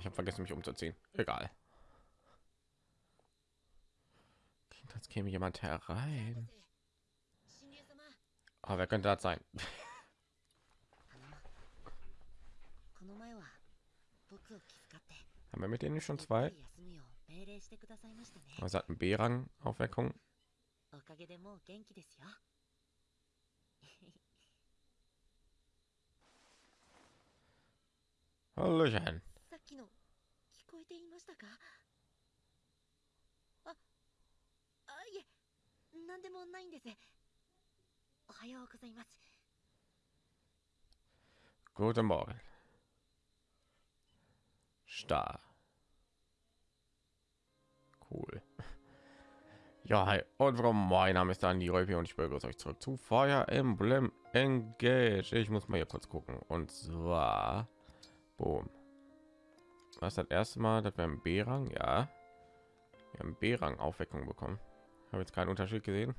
ich habe vergessen mich umzuziehen. Egal. Jetzt käme jemand herein? Aber wer könnte das sein? Haben wir mit denen schon zwei? Also hat ein b-rang aufweckung Hallöchen. さっきの聞こえていましたかああいえ何でもないんですおはようございます Guten Morgen. Star. Cool. Ja, hi und warum mein Name ist Dani Räupi und ich begrüße euch zurück zu Fire Emblem Engage. Ich muss mal hier kurz gucken und zwar boom. Was das erste Mal, dass wir im B-Rang, ja, wir haben B-Rang Aufweckung bekommen. Habe jetzt keinen Unterschied gesehen.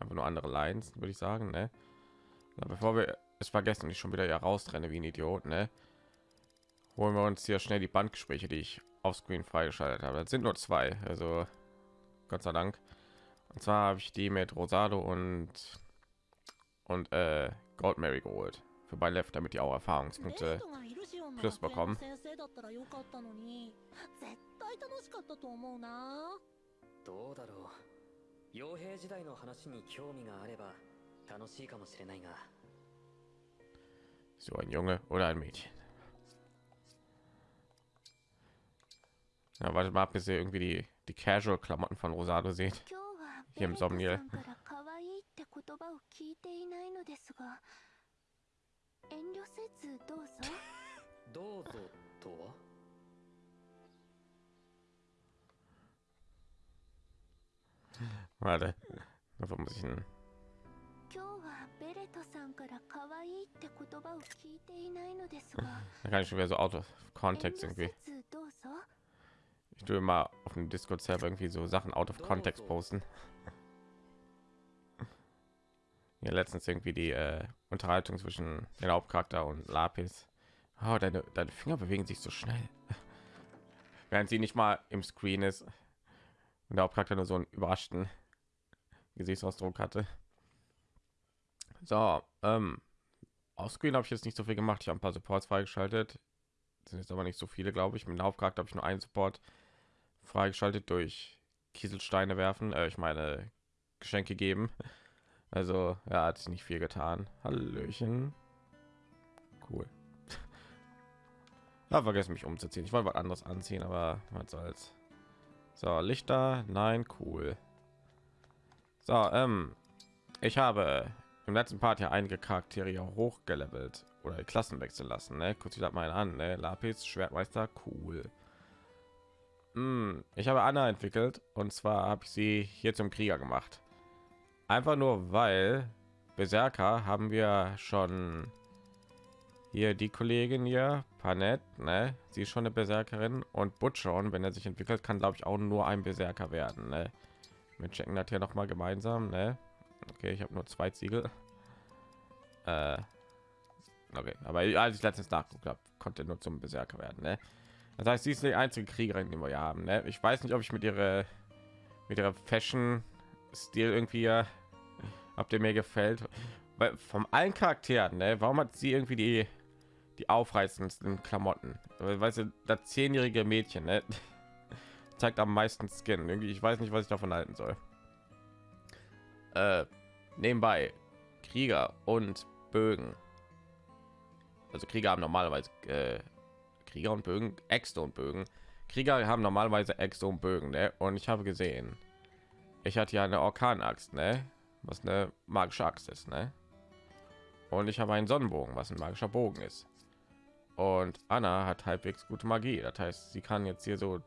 Einfach nur andere Lines, würde ich sagen, ne? Bevor wir es vergessen, ich schon wieder hier raustrenne wie ein Idiot, ne? Holen wir uns hier schnell die Bandgespräche, die ich auf Screen freigeschaltet habe. Das sind nur zwei, also Gott sei Dank. Und zwar habe ich die mit Rosado und und äh, Gold Mary geholt für bei Left, damit die auch Erfahrungspunkte がいだったらよかったのに絶対楽しかったと思うなどうだろう傭兵時代の話に興味があれば楽しいかもしれないが So ein Junge oder ein Mädchen. Ja, wartet mal ab, bis ihr irgendwie die, die Casual-Klamotten von Rosado seht. Hier im Somniel. どうぞとは Warte, dafür muss ich einen 今日はベレトさんから可愛いって言葉を聞いていないのですが Da kann ich schon wieder so out of 遠 context 慮 irgendwie. せずどうぞ Ich tue immer auf dem Discord Server irgendwie so Sachen out of context posten. Ja, letztens irgendwie die äh, Unterhaltung zwischen den Hauptcharakter und Lapis. Oh, deine, deine Finger bewegen sich so schnell. Während sie nicht mal im Screen ist. Und der Hauptcharakter nur so einen überraschten Gesichtsausdruck hatte. So, ähm, auf Screen habe ich jetzt nicht so viel gemacht. Ich habe ein paar Supports freigeschaltet. Sind jetzt aber nicht so viele, glaube ich. Mit dem Hauptcharakter habe ich nur einen Support freigeschaltet durch Kieselsteine werfen. Äh, ich meine Geschenke geben. Also ja, hat sich nicht viel getan. Hallöchen. Cool. Ja, vergessen mich umzuziehen. Ich wollte was anderes anziehen, aber was soll's. So, Lichter, nein, cool. So, ähm, ich habe im letzten Part ja einige Charaktere ja hochgelevelt oder Klassen wechseln lassen. Ne? Sich das mal an. Ne? Lapis, Schwertmeister, cool. Hm, ich habe Anna entwickelt und zwar habe ich sie hier zum Krieger gemacht. Einfach nur weil Berserker haben wir schon hier die Kollegin hier, Panett, ne? Sie ist schon eine Berserkerin und Butchon, wenn er sich entwickelt, kann glaube ich auch nur ein Berserker werden, ne? Wir checken das hier noch mal gemeinsam, ne? Okay, ich habe nur zwei Ziegel. Äh, okay, aber als ich letztens nachgeguckt habe, konnte nur zum Berserker werden, ne? Das heißt, sie ist die einzige Kriegerin, die wir haben, ne? Ich weiß nicht, ob ich mit ihrer mit ihrer Fashion Stil irgendwie ob der mir gefällt weil vom allen charakteren ne? warum hat sie irgendwie die die aufreißendsten klamotten weißt du das zehnjährige mädchen ne? zeigt am meisten skin irgendwie ich weiß nicht was ich davon halten soll äh, nebenbei krieger und bögen also krieger haben normalerweise äh, krieger und bögen äxte und bögen krieger haben normalerweise äxte und bögen ne? und ich habe gesehen ich hatte ja eine Orkanaxt, ne? Was eine magische Axt ist, ne? Und ich habe einen Sonnenbogen, was ein magischer Bogen ist. Und Anna hat halbwegs gute Magie. Das heißt, sie kann jetzt hier so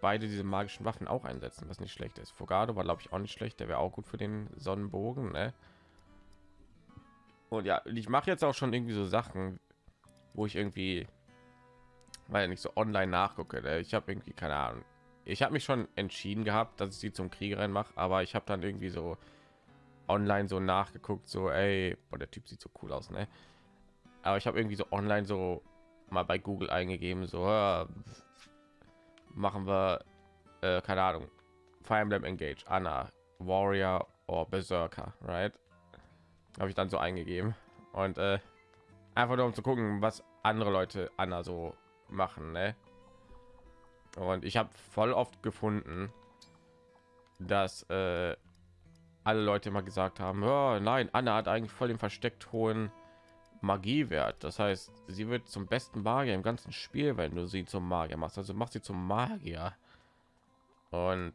beide diese magischen Waffen auch einsetzen, was nicht schlecht ist. Fogado war glaube ich auch nicht schlecht, der wäre auch gut für den Sonnenbogen, ne? Und ja, ich mache jetzt auch schon irgendwie so Sachen, wo ich irgendwie weil nicht so online nachgucke. Ne? Ich habe irgendwie keine Ahnung ich habe mich schon entschieden gehabt, dass ich sie zum Kriegerin mache, aber ich habe dann irgendwie so online so nachgeguckt, so ey, boah, der Typ sieht so cool aus, ne? Aber ich habe irgendwie so online so mal bei Google eingegeben, so ja, machen wir äh, keine Ahnung, Fire Emblem Engage, Anna, Warrior oder Berserker, right? Habe ich dann so eingegeben und äh, einfach nur um zu gucken, was andere Leute Anna so machen, ne? Und ich habe voll oft gefunden, dass äh, alle Leute immer gesagt haben, ja, nein, Anna hat eigentlich voll den versteckt hohen Magiewert. Das heißt, sie wird zum besten Magier im ganzen Spiel, wenn du sie zum Magier machst. Also mach sie zum Magier. Und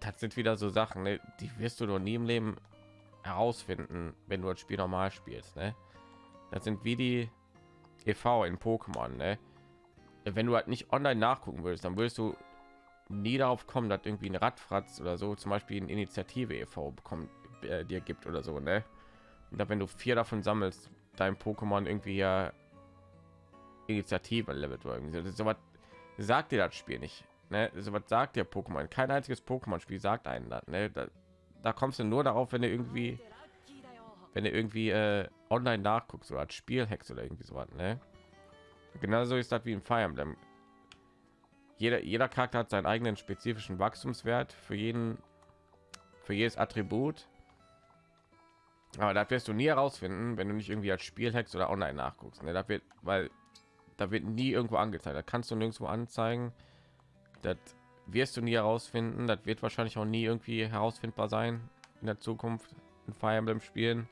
das sind wieder so Sachen, ne? die wirst du doch nie im Leben herausfinden, wenn du das Spiel normal spielst. Ne? Das sind wie die EV in Pokémon. Ne? Wenn du halt nicht online nachgucken würdest, dann würdest du nie darauf kommen, dass irgendwie ein Radfratz oder so zum Beispiel eine Initiative e.V. bekommt, äh, dir gibt oder so, ne? Und wenn du vier davon sammelst, dein Pokémon irgendwie ja Initiative levelt irgendwie so, was sagt dir das Spiel nicht, ne? So was sagt der Pokémon? Kein einziges Pokémon-Spiel sagt einen das, ne? Da, da, kommst du nur darauf, wenn du irgendwie, wenn du irgendwie äh, online nachguckst oder als Spielhex oder irgendwie so was, ne? Genauso ist das wie ein Fire Emblem jeder, jeder Charakter hat seinen eigenen spezifischen Wachstumswert für jeden, für jedes Attribut. Aber das wirst du nie herausfinden, wenn du nicht irgendwie als Spielhex oder online nachguckst. Ne? Da wird, weil da wird nie irgendwo angezeigt. Da kannst du nirgendwo anzeigen. Das wirst du nie herausfinden. Das wird wahrscheinlich auch nie irgendwie herausfindbar sein in der Zukunft in Fire Emblem Spielen.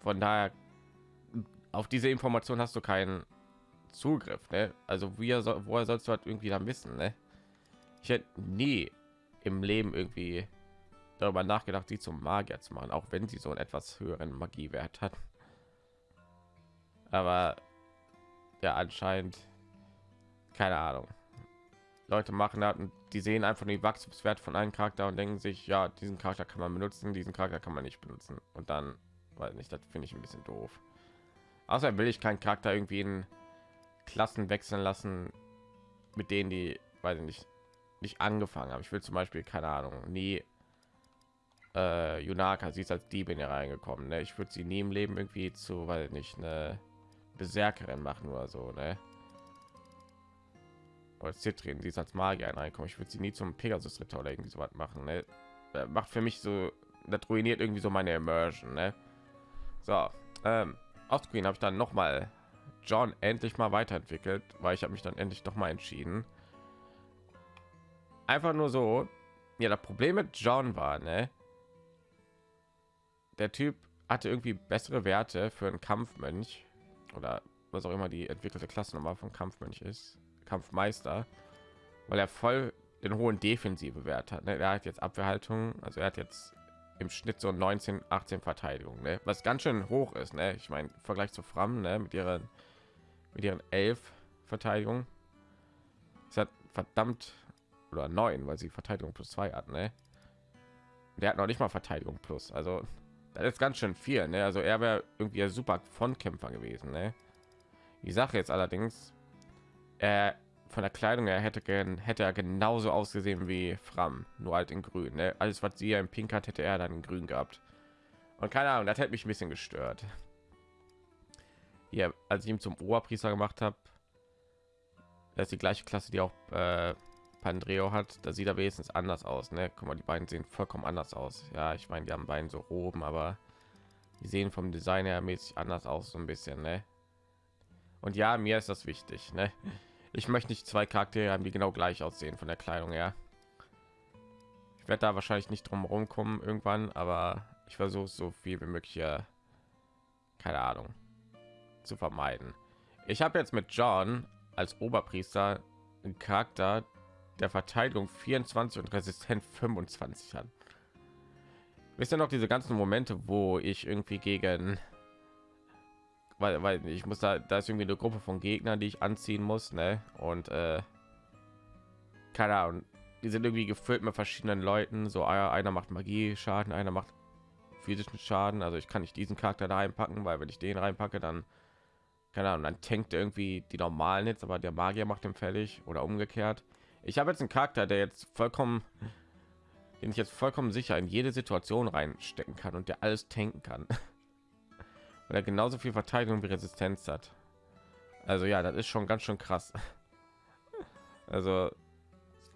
Von daher auf diese Information hast du keinen Zugriff, ne? Also soll, woher sollst du halt irgendwie dann wissen, ne? Ich hätte nie im Leben irgendwie darüber nachgedacht, sie zum Magier zu machen, auch wenn sie so einen etwas höheren Magiewert hat. Aber ja, anscheinend keine Ahnung. Leute machen das und die sehen einfach den Wachstumswert von einem Charakter und denken sich, ja, diesen Charakter kann man benutzen, diesen Charakter kann man nicht benutzen. Und dann, weiß nicht, das finde ich ein bisschen doof. Außer will ich keinen Charakter irgendwie in Klassen wechseln lassen, mit denen die, weiß ich nicht, nicht angefangen haben. Ich will zum Beispiel keine Ahnung, nie äh, Yunaka, sie ist als Diebin hier reingekommen. Ne? Ich würde sie nie im Leben irgendwie zu, weil nicht eine Berserkerin machen oder so, ne? Oder Zitrin, sie ist als Magier reinkommen. Ich würde sie nie zum Pegasus Ritter oder irgendwie so was machen. Ne? Das macht für mich so, das ruiniert irgendwie so meine Immersion. Ne? So, ähm, Screen habe ich dann noch mal John endlich mal weiterentwickelt, weil ich habe mich dann endlich doch mal entschieden. Einfach nur so, ja, das Problem mit John war, ne? Der Typ hatte irgendwie bessere Werte für einen Kampfmönch oder was auch immer die entwickelte Klassennummer von Kampfmönch ist, Kampfmeister, weil er voll den hohen defensive Wert hat. Ne? Er hat jetzt Abwehrhaltung, also er hat jetzt im Schnitt so 19, 18 Verteidigung, ne? was ganz schön hoch ist. Ne? Ich meine, Vergleich zu Fram ne? mit ihren mit ihren elf Verteidigung. Es hat verdammt oder neun, weil sie Verteidigung plus zwei hat, ne? Der hat noch nicht mal Verteidigung plus. Also ist ganz schön viel, ne? Also er wäre irgendwie ein super Frontkämpfer gewesen, ne? Die Sache jetzt allerdings, er von der Kleidung her hätte hätte er genauso ausgesehen wie Fram, nur halt in Grün. Ne? Alles, was sie ja im Pink hat, hätte er dann in Grün gehabt. Und keine Ahnung, das hätte mich ein bisschen gestört hier, als ich ihn zum Oberpriester gemacht habe, das ist die gleiche Klasse, die auch äh, Pandreo hat. Da sieht er wenigstens anders aus. Ne? Guck mal, die beiden sehen vollkommen anders aus. Ja, ich meine, die haben beiden so oben, aber die sehen vom Design her mäßig anders aus, so ein bisschen. Ne? Und ja, mir ist das wichtig. Ne? Ich möchte nicht zwei Charaktere haben, die genau gleich aussehen von der Kleidung her. Ich werde da wahrscheinlich nicht drum herum kommen irgendwann, aber ich versuche so viel wie möglich. Ja, keine Ahnung zu vermeiden. Ich habe jetzt mit John als Oberpriester einen Charakter der Verteidigung 24 und Resistent 25 hat. Wisst ihr noch diese ganzen Momente, wo ich irgendwie gegen weil, weil ich muss da da ist irgendwie eine Gruppe von Gegnern, die ich anziehen muss, ne? Und äh, keine Ahnung, die sind irgendwie gefüllt mit verschiedenen Leuten. So ah einer macht Magie Schaden, einer macht physischen Schaden. Also ich kann nicht diesen Charakter da reinpacken, weil wenn ich den reinpacke, dann keine Ahnung, dann tankt irgendwie die normalen jetzt, aber der Magier macht den fällig oder umgekehrt. Ich habe jetzt einen Charakter, der jetzt vollkommen, den ich jetzt vollkommen sicher in jede Situation reinstecken kann und der alles tanken kann, weil er genauso viel Verteidigung wie Resistenz hat. Also ja, das ist schon ganz schön krass. Also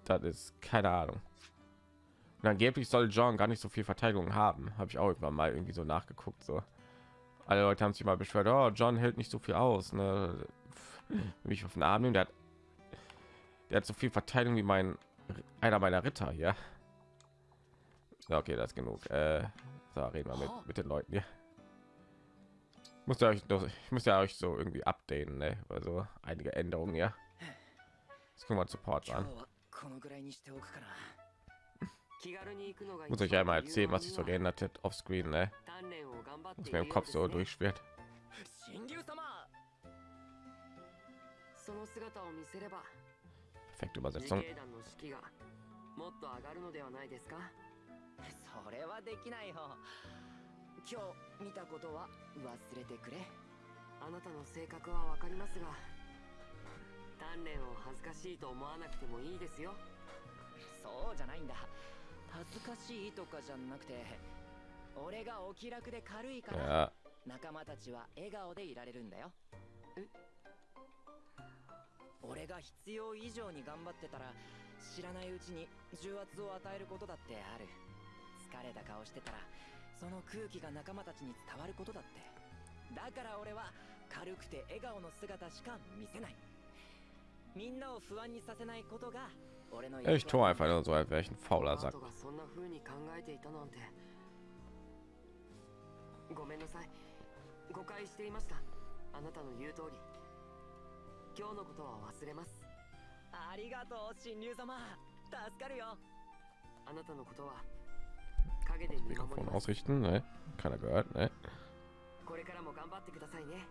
das ist keine Ahnung. Und angeblich soll John gar nicht so viel Verteidigung haben. Habe ich auch irgendwann mal irgendwie so nachgeguckt. So alle Leute haben sich mal beschwert, oh, John hält nicht so viel aus. Ne? Mich auf den Arm nehmen, der hat, der hat so viel Verteidigung wie mein einer meiner Ritter hier. Ja, okay, das ist genug. Äh, so, reden wir mit, mit den Leuten hier. Muss ja euch doch, ich muss ja euch so irgendwie updaten, ne? Also einige Änderungen, ja. Jetzt gucken wir Support an. このぐらいにしておくかな気軽に行くのが Muss euch einmal erzählen, was sich so geändert hat auf Screen, ne? 鍛錬を頑張って Was い mir る im よう Kopf です so ね durchschwirrt. 神竜様その姿を見せれば Perfekte 自 Übersetzung. 警団の士気がもっと上がるのではないですか？それはできないよ。今日見たことは忘れてくれ。あなたの性格はわかりますが鍛錬を恥ずかしいと思わなくてもいいですよ。そうじゃないんだ。恥ずかしいとかじゃなくて俺がお気楽で軽いから仲間たちは笑顔でいられるんだよ。え？俺が必要以上に頑張ってたら知らないうちに重圧を与えることだってある。疲れた顔してたらその空気が仲間たちに伝わることだって。だから俺は軽くて笑顔の姿しか見せない。みんなを不安にさせないことが俺の ich tue einfach nur so, als wäre ich ein fauler Sack. がそんな風に考えていたなんて。ごめんなさい。誤解していました。あなたの言う通り今日のことは忘れますありがとう神竜様助かるよあなたのことは陰で見守り Mikrofon ます ausrichten, ne? Keiner gehört, ne? これからも頑張ってくださいね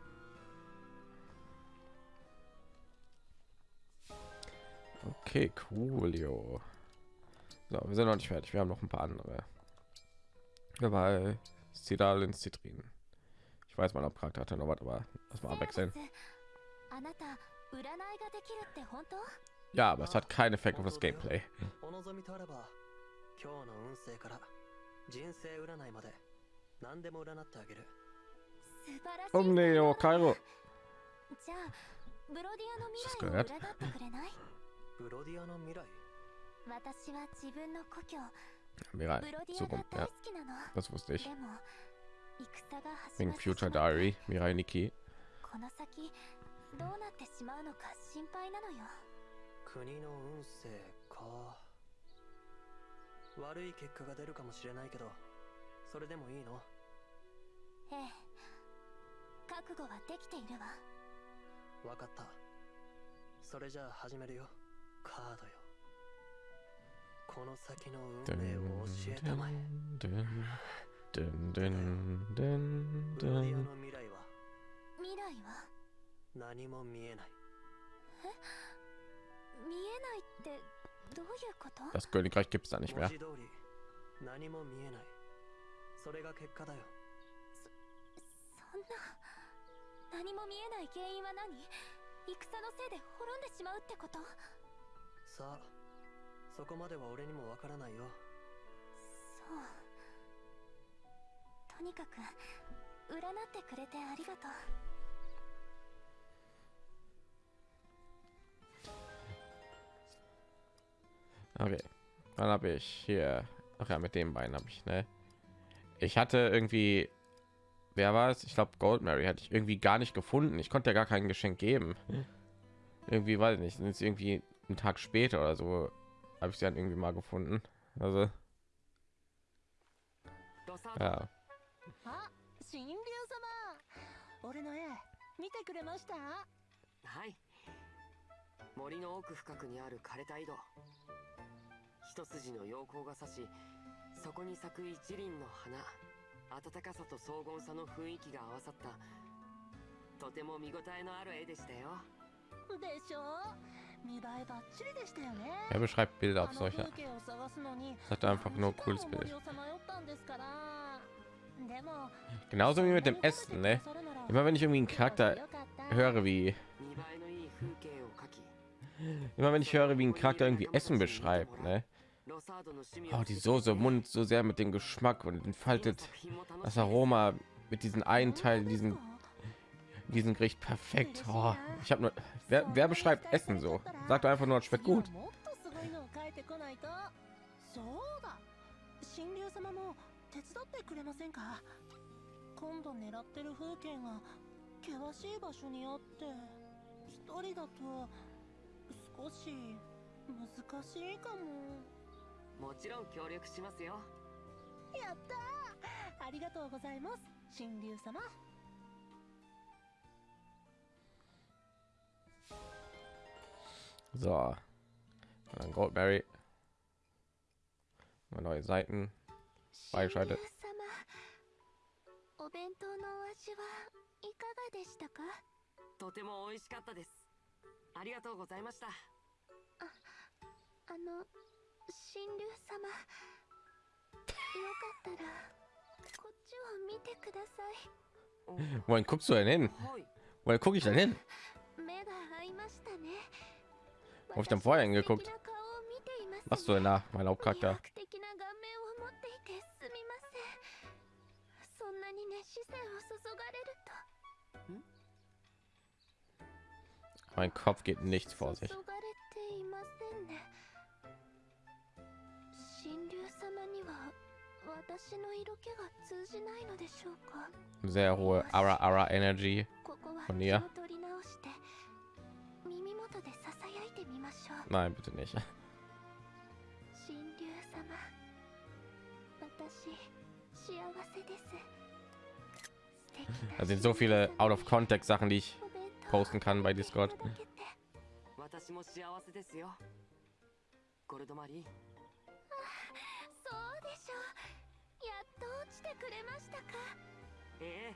Okay, coolio. So, wir sind noch nicht fertig. Wir haben noch ein paar andere. Dabei Sidal Zitrin. Ich weiß, mein Hauptcharakter hatte noch was, aber lass mal abwechseln. あなた Ja, aber es hat keinen Effekt auf das Gameplay. おめえよ帰ろうじゃあブロディアの未来を占ってくれないブロディアの未来私は自分の故郷 Mirai, so rum. Ja, das wusste ich. Wegen Future Diary, Mirai Niki. どうなってしまうのか心配なのよ。国の運勢か。悪い結果が出るかもしれないけどそれでもいいの？ええ。覚悟はできているわ。かった。それじゃあ始めるよ。カードよ。この先の運命を教えたまえ。ド何も見えない。見えないってどういうこと？Das Königreich gibt es da nicht 文 mehr. 何も見えない。それが結果だよ。そんな何も見えない原因は何？戦のせいで滅んでしまうってこと？さあそこまでは俺にもわからないよ。そう。とにかく占ってくれてありがとう Okay, dann habe ich hier. Ach ja, mit dem Bein habe ich, ne? Ich hatte irgendwie, wer war es? Ich glaube, Gold Mary hatte ich irgendwie gar nicht gefunden. Ich konnte ja gar kein Geschenk geben. Irgendwie weiß ich nicht. Sind es irgendwie einen Tag später oder so habe ich sie dann irgendwie mal gefunden. Also ドサ ja, あ神竜様俺の絵見てくれましたはい森の奥深くにある枯れた井戸 一筋の陽光が差しそこに咲く一輪の花暖かさと荘厳さの雰囲気が合わさったとても見応えのある絵でしたよでしょ見栄えばっちりでしたよね er beschreibt Bilder あ auf の solche. 風景を探すのに Das hat einfach nur ein cooles 何時間 Bild. も森をさまよったんですからでも Genauso wie mit dem Essen, ne? Immer wenn ich irgendwie einen Charakter höre, wie 見栄えのいい風景を描き immer wenn ich höre, wie ein Charakter irgendwie Essen beschreibt, ne? Oh, die Soße im Mund so sehr mit dem Geschmack und entfaltet das Aroma mit diesen einen Teil, diesen diesen Gericht perfekt. Oh, ich habe nur wer, wer, beschreibt Essen so? Sagt einfach nur, schmeckt gut. もちろん協力しますよやったありがとうございます神竜様 So. Und dann Goldberry. Neue Seiten. Freigeschaltet. お弁当のお味はいかがでしたか？とても美味しかったですありがとうございましたああの神竜様よかったらこっちを見てくださいお Wohin guckst du denn hin? はい Wohin gucke ich denn hin? 目が合いましたね Wo hab ich denn vorher 私の hingeguckt? 素敵な顔を見ています Was du denn da, mein 魅 Hauptcharakter? 惑的な顔面を持っていてすみませんそんなに熱視線を注がれると Mein Kopf geht nichts vor sich. Sehr hohe Ara Ara Energy von ihr. Nein, bitte nicht. Da sind so viele out of context Sachen, die ich posten kann bei Discord. と落ちてくれましたかええ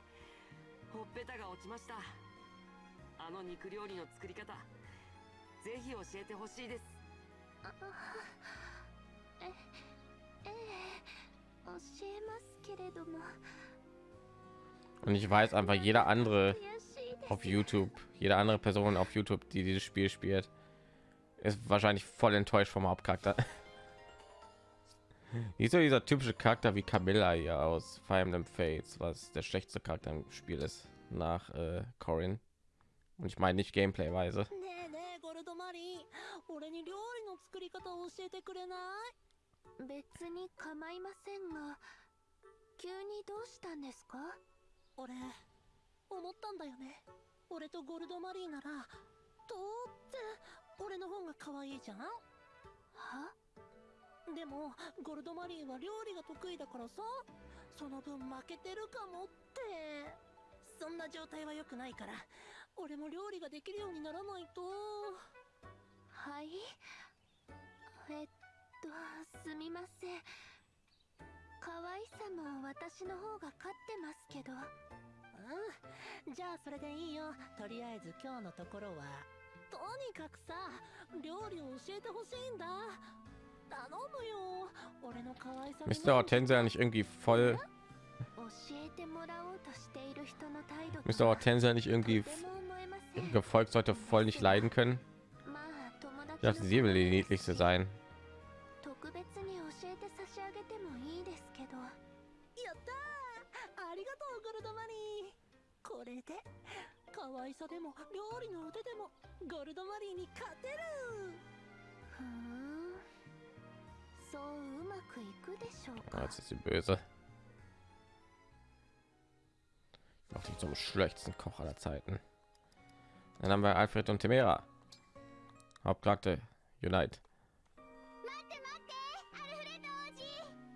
ほっぺたが落ちましたあの肉料理の作り方ぜひ教えてほしいですあえええ教えますけれども Und ich weiß einfach, jeder andere 悔しいです auf YouTube, jede andere Person auf YouTube, die dieses Spiel spielt, ist wahrscheinlich voll enttäuscht vom Hauptcharakter. Nicht so dieser typische Charakter wie Camilla hier aus Fire Emblem Fates, was der schlechteste Charakter im Spiel ist nach äh, Corin. Und ich meine nicht Gameplay-weise. でもゴルドマリーは料理が得意だからさ。その分負けてるかもって。そんな状態は良くないから。俺も料理ができるようにならないと。はい。えっとすみません。可愛さも私の方が勝ってますけど。うん。じゃあそれでいいよ。とりあえず今日のところは。とにかくさ料理を教えてほしいんだ Müsste Hortensia nicht irgendwie voll... Müsste Hortensia nicht irgendwie... Gefolgt sollte voll nicht leiden können. Ich dachte, sie will die niedlichste sein. Ah, か jetzt ist sie böse. Noch nicht zum schlechtesten Koch aller Zeiten. Dann haben wir Alfred und Temera. Hauptcharakter Unite.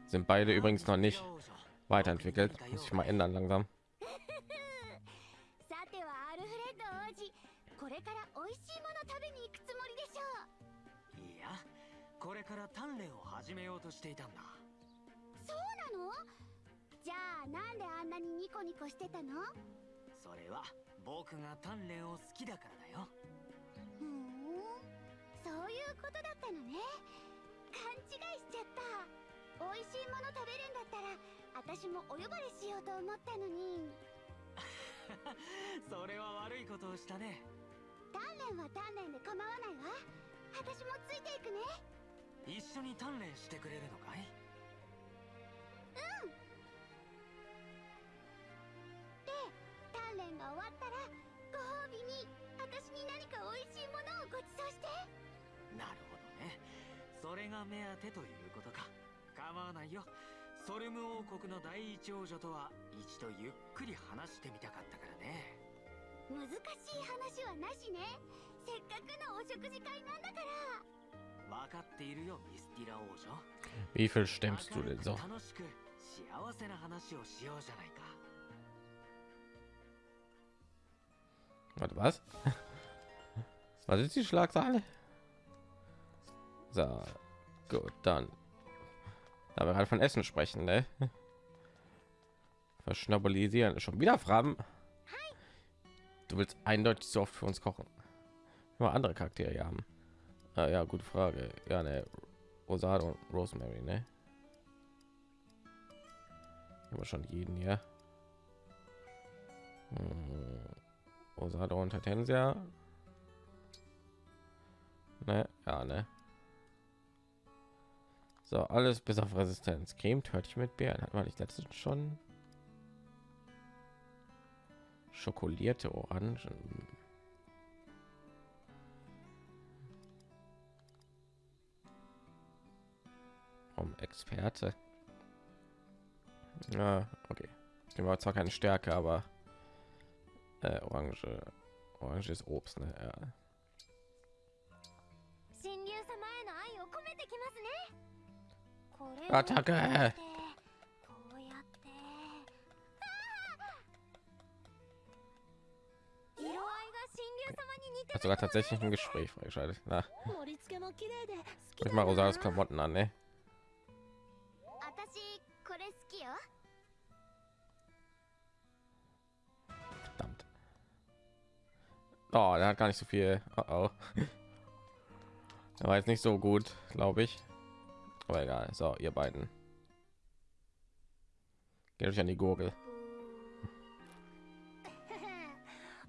Sind beide übrigens noch nicht weiterentwickelt. Muss ich mal ändern langsam. これから鍛錬を始めようとしていたんだ。そうなの？じゃあなんであんなにニコニコしてたの？それは僕が鍛錬を好きだからだよ。ふーん。そういうことだったのね。勘違いしちゃった。美味しいもの食べるんだったら私もお呼ばれしようと思ったのに。それは悪いことをしたね。鍛錬は鍛錬で構わないわ。私もついていくね一緒に鍛錬してくれるのかい？で鍛錬が終わったら私に何か美味しいものをご馳走して。なるほどね。それが目当てということか。構わないよ。ソルム王国の第一王女とは一度ゆっくり話してみたかったからね。難しい話はなしね。せっかくのお食事会なんだから Wie viel stemmst du denn so? Warte, was? Was ist die Schlagzeile? So, gut, dann. Da wir gerade von Essen sprechen, ne? Verschnabolisieren. Schon wieder Fragen. Du willst eindeutig so oft für uns kochen. Nur andere Charaktere haben. Ah, ja, gute Frage. Ja, ne. Rosado und Rosemary, ne? Immer schon jeden hier. Hm. Rosado und Hortensia. Ne, ja, ne. So, alles bis auf Resistenz. Creme, Törtchen mit Beeren. Hat man nicht letztens schon? Schokolierte Orangen. vom Experte. Ja, okay. Die war zwar keine Stärke, aber äh, Orange. Orange ist Obst, ne? Ja. Attacke! Hat sogar tatsächlich ein Gespräch freigeschaltet. Na, ich mal Rosaris Klamotten an, ne? 私これ好きよ Verdammt. Oh, der hat gar nicht so viel. Oh, oh. Der war jetzt nicht so gut, glaube ich. Aber egal. So, ihr beiden. Geht euch an die Gurgel.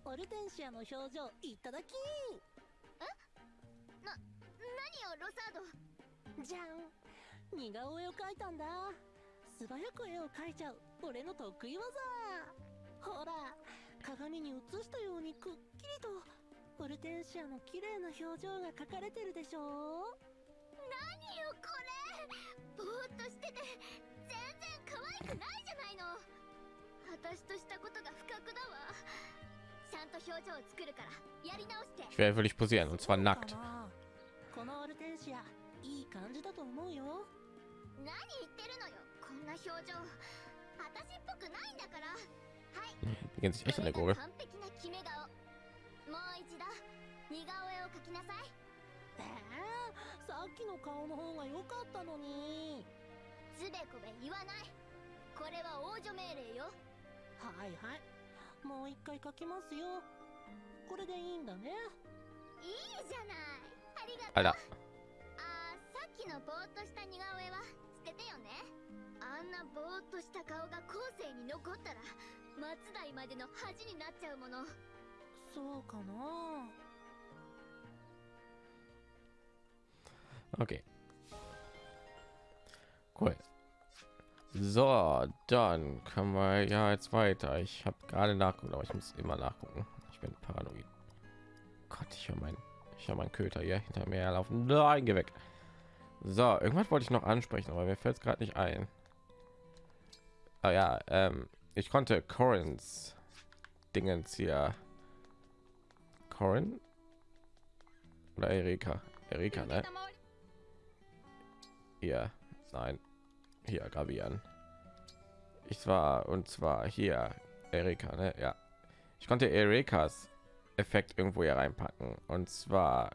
オルテンシアの表情いただき何よロサードじゃん 似顔絵を描いたんだ。素早く絵を描いちゃう俺の得意技。ほら鏡に映したようにくっきりとオルテンシアの綺麗な表情が描かれてるでしょ。何よこれ。ぼーっとしてて全然可愛くないじゃないの。私としたことが不覚だわ。ちゃんと表情を作るからやり直して。Ich werde wirklich posieren und zwar nackt. このオルテンシアいい感じだと思うよ何言ってるのよ。こんな表情。私っぽくないんだから。はい。完璧な決め顔。もう一度。似顔絵を描きなさい。えー、さっきの顔の方が良かったのに。つべこべ言わない。これは王女命令よ。はいはい。もう一回描きますよ。これでいいんだね。いいじゃない。ありがとう。あら。あーさっきのぼーっとした似顔絵は よねあんなぼーっとした顔が後世に残ったら松代までの恥になっちゃうものそうかな Okay. Cool. So, dann können wir ja jetzt weiter. Ich habe gerade nachgeguckt, aber ich muss immer nachgucken. Ich bin paranoid. Gott, ich höre mein, ich höre meinen Köter hier hinter mir herlaufen. Nein, geh weg. So, irgendwas wollte ich noch ansprechen, aber mir fällt es gerade nicht ein. Ah ja, ähm, ich konnte Corins Dingens hier. Corin oder Erika? Erika, ne? Hier, nein, hier gravieren. Ich war und zwar hier Erika, ne? Ja, ich konnte Erikas Effekt irgendwo hier reinpacken und zwar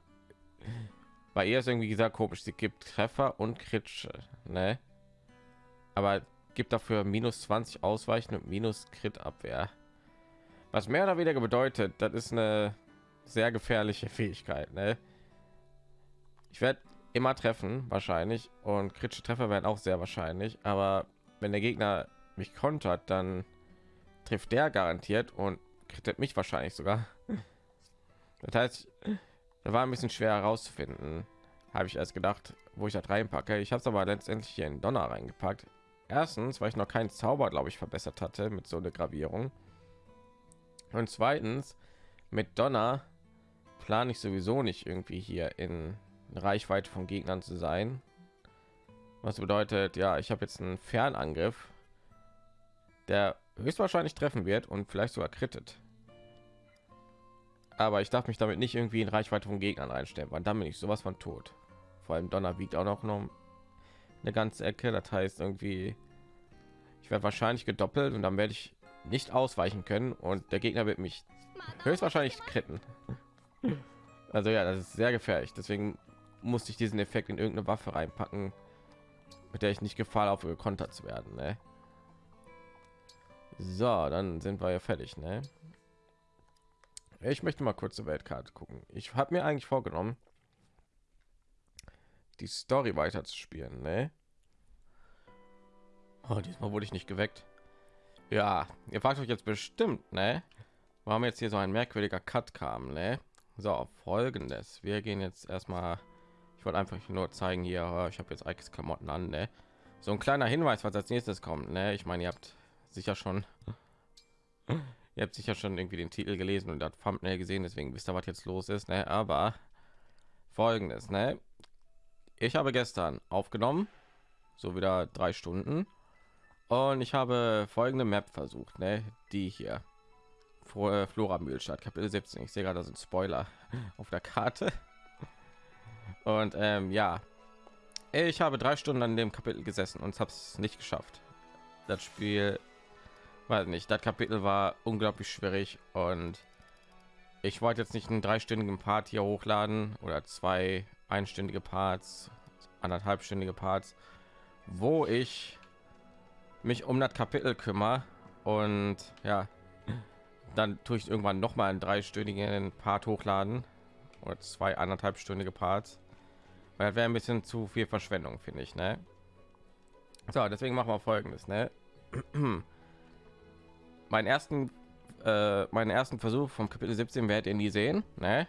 bei ihr ist irgendwie gesagt komisch. Sie gibt Treffer und Kritsche, ne? Aber gibt dafür minus 20 Ausweichen und minus Crit Abwehr. Was mehr oder weniger bedeutet, das ist eine sehr gefährliche Fähigkeit, ne? Ich werde immer treffen wahrscheinlich und kritische Treffer werden auch sehr wahrscheinlich, aber wenn der Gegner mich kontert, dann trifft der garantiert und kritet mich wahrscheinlich sogar. Das heißt, da war ein bisschen schwer herauszufinden, habe ich erst gedacht, wo ich das reinpacke. Ich habe es aber letztendlich hier in Donner reingepackt. Erstens, weil ich noch keinen Zauber, glaube ich, verbessert hatte mit so einer Gravierung. Und zweitens, mit Donner plane ich sowieso nicht irgendwie hier in Reichweite von Gegnern zu sein. Was bedeutet, ja, ich habe jetzt einen Fernangriff, der höchstwahrscheinlich treffen wird und vielleicht sogar krittet. Aber ich darf mich damit nicht irgendwie in Reichweite von Gegnern einstellen, weil dann bin ich sowas von tot. Vor allem Donner wiegt auch noch, eine ganze Ecke. Das heißt irgendwie, ich werde wahrscheinlich gedoppelt und dann werde ich nicht ausweichen können und der Gegner wird mich höchstwahrscheinlich kritten. Also ja, das ist sehr gefährlich. Deswegen musste ich diesen Effekt in irgendeine Waffe reinpacken, mit der ich nicht Gefahr laufe, gekontert zu werden. Ne? So, dann sind wir ja fertig. Ne? Ich möchte mal kurz zur Weltkarte gucken. Ich habe mir eigentlich vorgenommen, die Story weiter zu spielen. Ne? Oh, diesmal wurde ich nicht geweckt. Ja, ihr fragt euch jetzt bestimmt, ne? Warum jetzt hier so ein merkwürdiger Cut kam, ne? So, folgendes. Wir gehen jetzt erstmal. Ich wollte einfach nur zeigen hier. oh, Ich habe jetzt Ikes Klamotten an, ne? So ein kleiner Hinweis, was als nächstes kommt, ne? Ich meine, ihr habt sicher schon. Ihr habt sicher schon irgendwie den Titel gelesen und das Thumbnail gesehen, deswegen wisst ihr, was jetzt los ist, ne? Aber folgendes, ne? Ich habe gestern aufgenommen, so wieder drei Stunden und ich habe folgende Map versucht, ne? Die hier. Vor Flora Mühlstadt, Kapitel 17. Ich sehe gerade, da sind Spoiler auf der Karte. Und ähm, ja, ich habe drei Stunden an dem Kapitel gesessen und habe es nicht geschafft. Das Spiel, weiß nicht, das Kapitel war unglaublich schwierig und ich wollte jetzt nicht einen dreistündigen Part hier hochladen oder zwei einstündige Parts, anderthalbstündige Parts, wo ich mich um das Kapitel kümmere und ja, dann tue ich irgendwann noch mal einen dreistündigen Part hochladen oder zwei anderthalbstündige Parts. Weil wäre ein bisschen zu viel Verschwendung, finde ich, ne? So, deswegen machen wir folgendes, ne? meinen ersten äh, meinen ersten Versuch vom Kapitel 17 werdet ihr nie sehen, ne?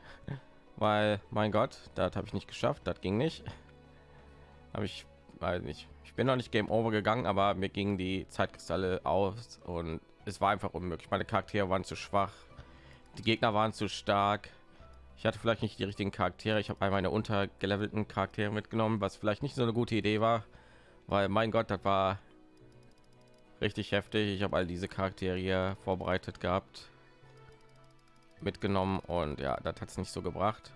Weil mein Gott, das habe ich nicht geschafft, das ging nicht. Habe ich weiß nicht. Ich bin noch nicht Game Over gegangen, aber mir gingen die Zeitkristalle aus und es war einfach unmöglich. Meine Charaktere waren zu schwach, die Gegner waren zu stark. Ich hatte vielleicht nicht die richtigen Charaktere. Ich habe einmal meine untergelevelten Charaktere mitgenommen, was vielleicht nicht so eine gute Idee war, weil mein Gott, das war richtig heftig. Ich habe all diese Charaktere vorbereitet gehabt, mitgenommen und ja, das hat es nicht so gebracht.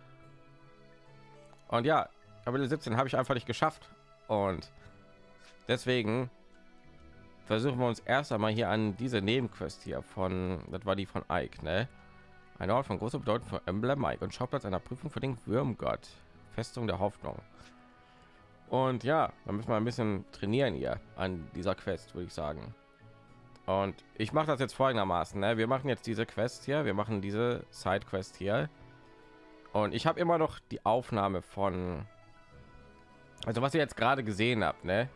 Und ja, Kapitel 17 habe ich einfach nicht geschafft und deswegen versuchen wir uns erst einmal hier an diese Nebenquest hier von, das war die von Ike, ne? Ein Ort von großer Bedeutung für Emblem Mike und Schauplatz einer Prüfung für den Würmgott, Festung der Hoffnung. Und ja, da müssen wir ein bisschen trainieren hier an dieser Quest, würde ich sagen. Und ich mache das jetzt folgendermaßen: ne? Wir machen jetzt diese Quest hier, wir machen diese Side Quest hier. Und ich habe immer noch die Aufnahme von, also was ihr jetzt gerade gesehen habt, ne?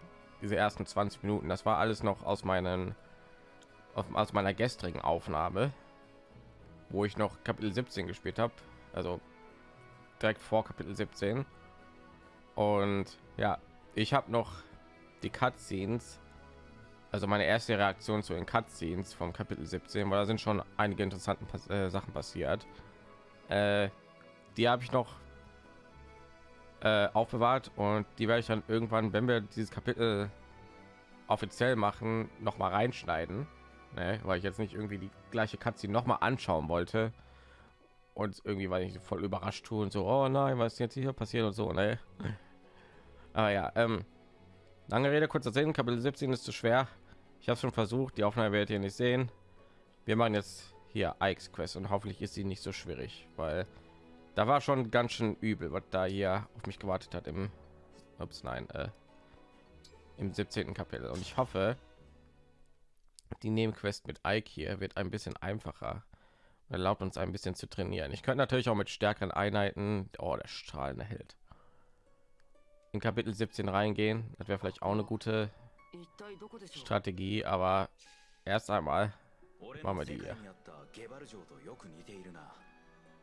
Diese ersten 20 Minuten, das war alles noch aus meinen, aus meiner gestrigen Aufnahme wo ich noch Kapitel 17 gespielt habe, also direkt vor Kapitel 17. Und ja, ich habe noch die Cutscenes, also meine erste Reaktion zu den Cutscenes vom Kapitel 17, weil da sind schon einige interessante äh, Sachen passiert. Äh, die habe ich noch äh, aufbewahrt und die werde ich dann irgendwann, wenn wir dieses Kapitel offiziell machen, noch mal reinschneiden ne? weil ich jetzt nicht irgendwie die gleiche Katze noch mal anschauen wollte und irgendwie weil ich voll überrascht tue und so oh nein was jetzt hier passiert und so ne? Aber ja ähm, lange rede kurzer sinn kapitel 17 ist zu schwer ich habe schon versucht die aufnahme werdet ihr nicht sehen wir machen jetzt hier Ikes Quest und hoffentlich ist sie nicht so schwierig weil da war schon ganz schön übel was da hier auf mich gewartet hat im ups nein äh, im 17. kapitel und ich hoffe die Nebenquest mit Ike hier wird ein bisschen einfacher erlaubt uns ein bisschen zu trainieren. Ich könnte natürlich auch mit stärkeren Einheiten, oh, der strahlende Held, in Kapitel 17 reingehen. Das wäre vielleicht auch eine gute Strategie, aber erst einmal machen wir die hier.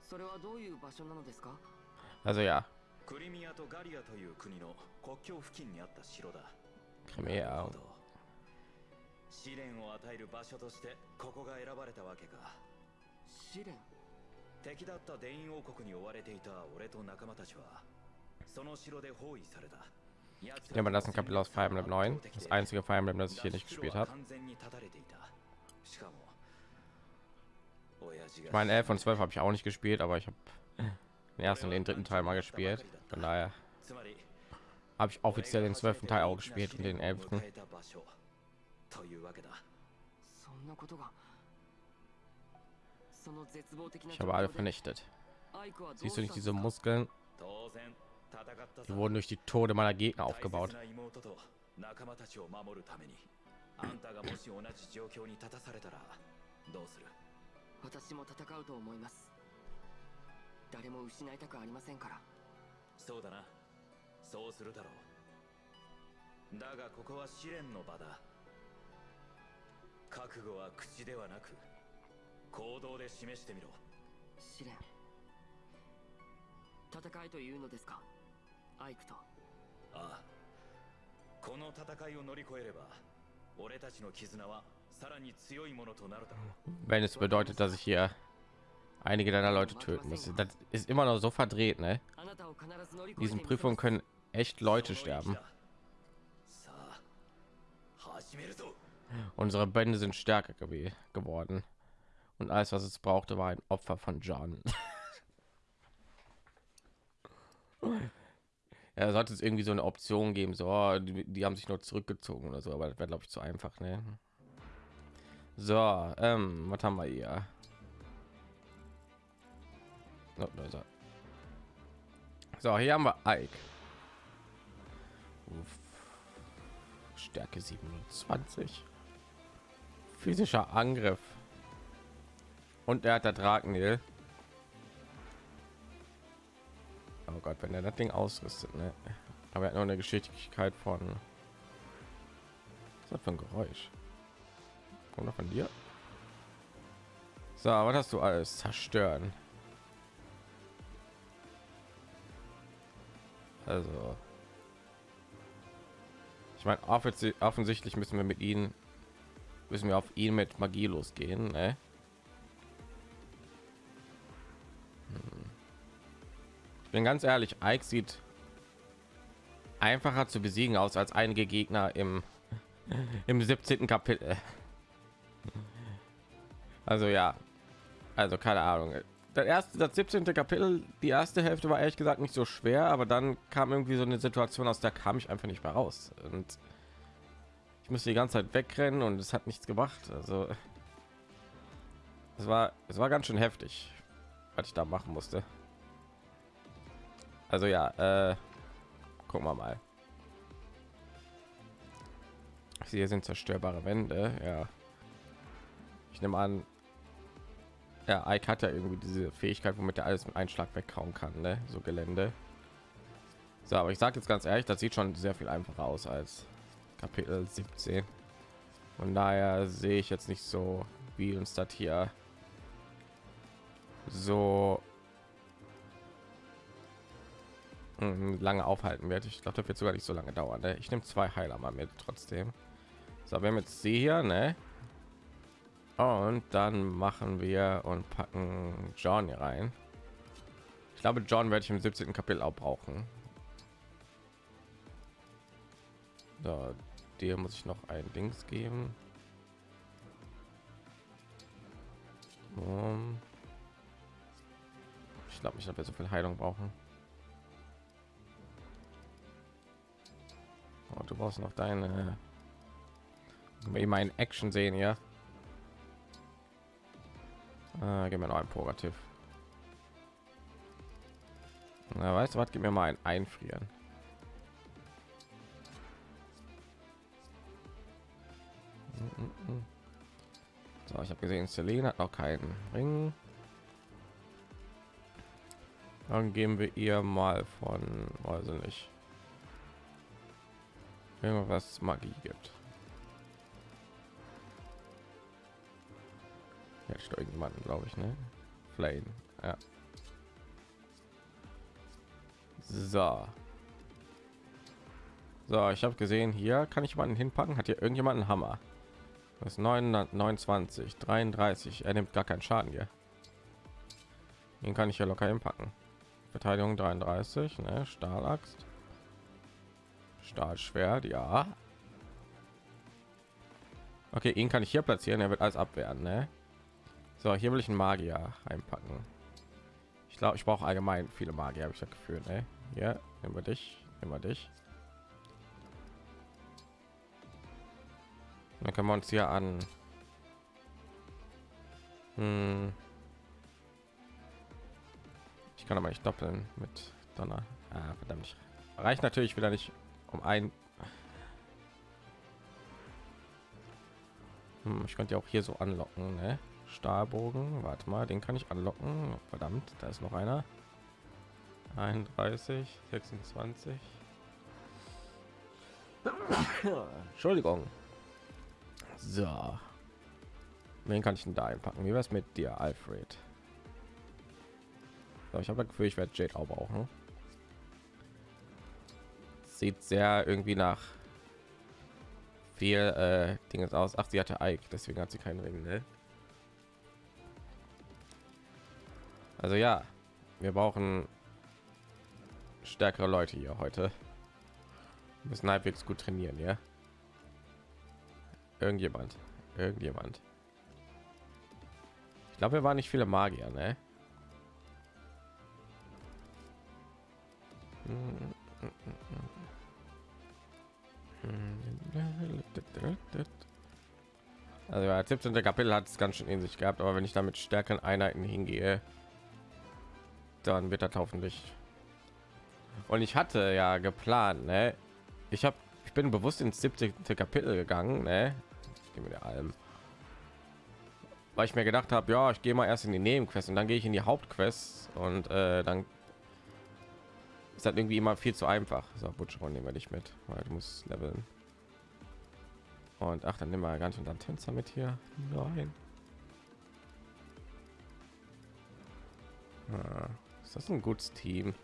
それはどういう場所なのですか Also ja, クリミアとガリアという国の国境付近にあった城だ Crimea. なるほど試練を与える場所としてここが選ばれたわけか試練 敵だった電王国に追われていた俺と仲間たちは ich nehme das Kapitel aus Fire Emblem 9. Das einzige Fire Emblem, das ich hier nicht gespielt habe. Ich meine, 11 und 12 habe ich auch nicht gespielt, aber ich habe den ersten und den dritten Teil mal gespielt. Von daher habe ich offiziell den zwölften Teil auch gespielt und den elften. Ich habe alle vernichtet. Siehst du nicht diese Muskeln? 当然戦ったさ。Die wurden durch die Tode meiner Gegner aufgebaut. 仲間たちを守るためにあんたがもし同じ状況に立たされたらどうする？私も戦うと思います。誰も失いたくありませんから。そうだな。そうするだろう。だがここは試練の場だ。覚悟は口ではなく行動で示してみろ。試練。戦いというのですか？アイクとああこの戦いを乗り越えれば俺たちの絆はさらに強いものとなるだろう Wenn es bedeutet, dass ich hier einige deiner Leute töten muss. Das ist immer noch so verdreht, ne? あなたを必ず乗り In 越えて diesen みせ Prüfungen ます können echt Leute sterben. さあ始めるぞ Unsere Bände sind stärker gew geworden. Und alles, was es brauchte, war ein Opfer von John. ja, sollte es irgendwie so eine Option geben, so oh, die, die haben sich nur zurückgezogen oder so, aber das wäre glaube ich zu einfach, ne? So, ähm, was haben wir hier? Oh. So, hier haben wir Ike. Stärke 27. Physischer Angriff. Und er hat der Drakenil. Oh Gott, wenn er das Ding ausrüstet, ne? Aber er hat noch eine Geschicklichkeit von. Was das für ein Geräusch? Kommt noch von dir? So, was hast du alles? Zerstören. Also. Ich meine, offensi- offensichtlich müssen wir mit ihnen müssen wir auf ihn mit Magie losgehen, ne? Bin ganz ehrlich, Ike sieht einfacher zu besiegen aus als einige Gegner im im 17. Kapitel. Also ja, also keine Ahnung. Das erste, das 17. Kapitel, die erste Hälfte war ehrlich gesagt nicht so schwer, aber dann kam irgendwie so eine Situation, aus der kam ich einfach nicht mehr raus. Und ich musste die ganze Zeit wegrennen und es hat nichts gemacht. Also es war, es war ganz schön heftig, was ich da machen musste. Also ja, äh, gucken wir mal. Hier sind zerstörbare Wände, ja. Ich nehme an, ja, Ike hat ja irgendwie diese Fähigkeit, womit er alles mit Einschlag weghauen kann, ne? So Gelände. So, aber ich sage jetzt ganz ehrlich, das sieht schon sehr viel einfacher aus als Kapitel 17. Von daher sehe ich jetzt nicht so, wie uns das hier so lange aufhalten wird. Ich glaube, wird sogar nicht so lange dauern. Ne? Ich nehme zwei Heiler mal mit trotzdem. So, wir haben jetzt sie hier, ne? Und dann machen wir und packen John hier rein. Ich glaube, John werde ich im 17. Kapitel auch brauchen. So, dir muss ich noch ein Dings geben. Um, ich glaube dass wir so viel Heilung brauchen. Oh, du brauchst noch deine. Wenn wir in Action sehen, ja. Äh, gib mir noch ein Purgativ. Na, weißt du was? Gib mir mal ein Einfrieren. So, ich habe gesehen, Selene hat noch keinen Ring. Dann geben wir ihr mal von, weiß ich nicht, irgendwas Magie gibt. Jetzt irgendjemanden, glaube ich, ne? Flame, ja. So. So, ich habe gesehen, hier kann ich jemanden hinpacken. Hat hier irgendjemand einen Hammer? Das ist 929, 33. Er nimmt gar keinen Schaden hier. Den kann ich ja locker hinpacken. Verteidigung 33, ne? Stahlaxt. Stahlschwert, ja. Okay, ihn kann ich hier platzieren, er wird als abwehren, ne? So, hier will ich einen Magier einpacken. Ich glaube, ich brauche allgemein viele Magier, habe ich das Gefühl, ne? Ja, nehmen wir dich, nehmen wir dich. Dann können wir uns hier an. Hm. Ich kann aber nicht doppeln mit Donner. Ah, verdammt. Reicht natürlich wieder nicht um ein. Hm, ich könnte ja auch hier so anlocken, ne? Stahlbogen. Warte mal, den kann ich anlocken. Verdammt, da ist noch einer. 31, 26. Entschuldigung. So. Wen kann ich denn da einpacken? Wie wäre es mit dir, Alfred? So, ich habe das Gefühl, ich werde Jade auch brauchen. Sieht sehr irgendwie nach viel äh, Dinges aus. Ach, sie hatte Ike, deswegen hat sie keinen Ring, ne? Also ja, wir brauchen stärkere Leute hier heute. Wir müssen halbwegs gut trainieren, ja. Irgendjemand, irgendjemand. Ich glaube, wir waren nicht viele Magier, ne? Also ja, 17. Kapitel hat es ganz schön in sich gehabt, aber wenn ich damit stärkeren Einheiten hingehe, dann wird das hoffentlich. Und ich hatte ja geplant, ne? Ich habe, ich bin bewusst ins 17. Kapitel gegangen, ne? Ich gehe weil ich mir gedacht habe, ja, ich gehe mal erst in die Nebenquest und dann gehe ich in die Hauptquest und äh, dann ist das irgendwie immer viel zu einfach. So, Butcher nehmen wir nicht mit, weil du musst leveln. Und ach, dann nehmen wir ganz und dann Tänzer mit hier. Nein. Ah, ist das ein gutes Team?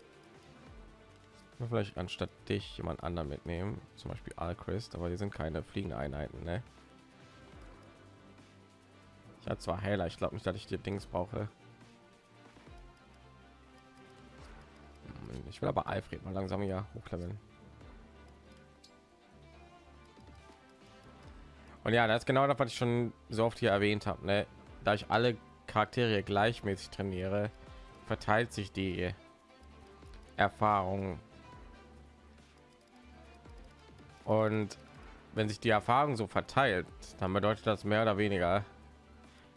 Vielleicht anstatt dich jemand anderen mitnehmen, zum Beispiel Alchrist, aber die sind keine fliegende Einheiten, ne? Ich habe zwar Heiler, ich glaube nicht, dass ich die Dings brauche. Ich will aber Alfred mal langsam ja hochleveln. Und ja, das ist genau das, was ich schon so oft hier erwähnt habe. Ne? Da ich alle Charaktere gleichmäßig trainiere, verteilt sich die Erfahrung. Und wenn sich die Erfahrung so verteilt, dann bedeutet das mehr oder weniger,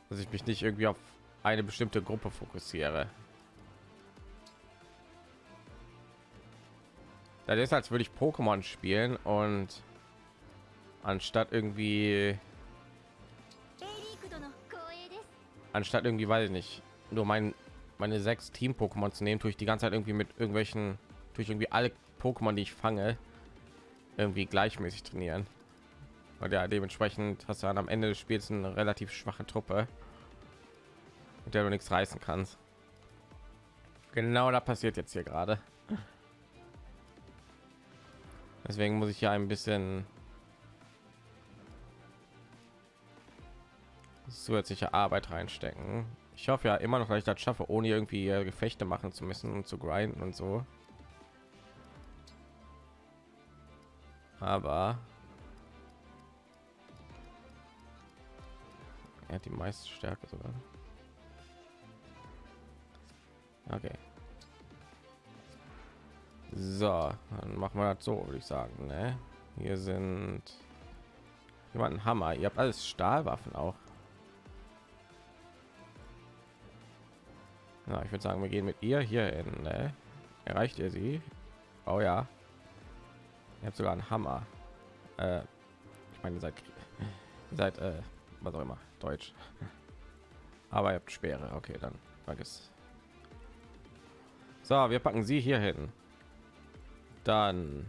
dass ich mich nicht irgendwie auf eine bestimmte Gruppe fokussiere. Das ist, als würde ich Pokémon spielen und anstatt irgendwie anstatt irgendwie weiß ich nicht nur mein meine sechs Team Pokémon zu nehmen, tue ich die ganze Zeit irgendwie mit irgendwelchen durch irgendwie alle Pokémon, die ich fange, irgendwie gleichmäßig trainieren. Und ja, dementsprechend hast du dann am Ende des Spiels eine relativ schwache Truppe, mit der du nichts reißen kannst. Genau da passiert jetzt hier gerade. Deswegen muss ich ja ein bisschen zusätzliche Arbeit reinstecken. Ich hoffe ja immer noch, dass ich das schaffe, ohne irgendwie Gefechte machen zu müssen und zu grinden und so. Aber er hat die meiste Stärke sogar. Okay. So, dann machen wir das so, würde ich sagen. Ne? Hier sind jemanden Hammer. Ihr habt alles Stahlwaffen auch. Ja, ich würde sagen, wir gehen mit ihr hier hin. Ne? Erreicht ihr sie? Oh ja. Ihr habt sogar einen Hammer. Äh, ich meine, ihr seid, ihr seid äh, was auch immer, Deutsch. Aber ihr habt Speere. Okay, dann vergiss. So, wir packen sie hier hin. Dann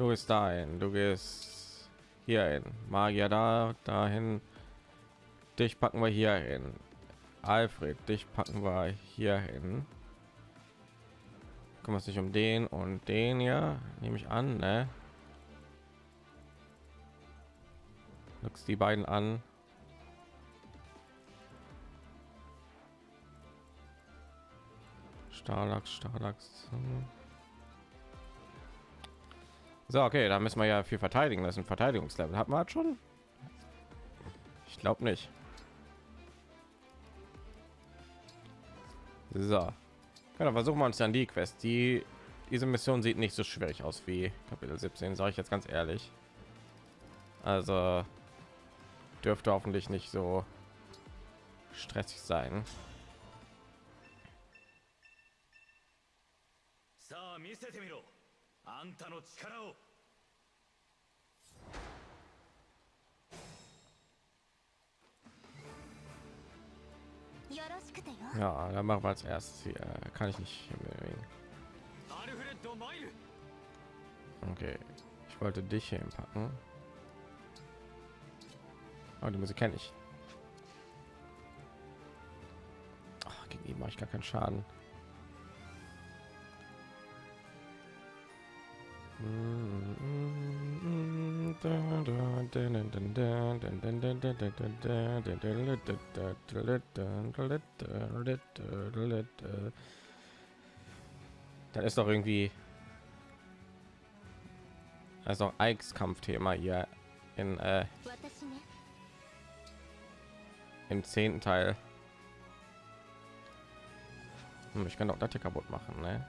du bist dahin, du gehst hier hin. Magier da, dahin. Dich packen wir hier hin. Alfred, dich packen wir hier hin. Kümmert sich um den und den ja, nehme ich an, ne? Die beiden an. Starlachs, Starlachs. So, okay, da müssen wir ja viel verteidigen. Das ist ein Verteidigungslevel. Hat man halt schon? Ich glaube nicht. So. Genau, versuchen wir uns dann die Quest. Die diese Mission sieht nicht so schwierig aus wie Kapitel 17, sage ich jetzt ganz ehrlich. Also dürfte hoffentlich nicht so stressig sein. 見せてみろあんたの力を Ja, dann machen wir als erstes hier. Kann ich nicht hier bewegen. アルフレッド・マイル Okay, ich wollte dich hier hinpacken. Aber die Musik kenne ich. Ach, gegen ihn mache ich gar keinen Schaden. Das ist doch irgendwie also Ikes Kampfthema hier in äh, im zehnten Teil. Hm, ich kann doch das hier kaputt machen, ne?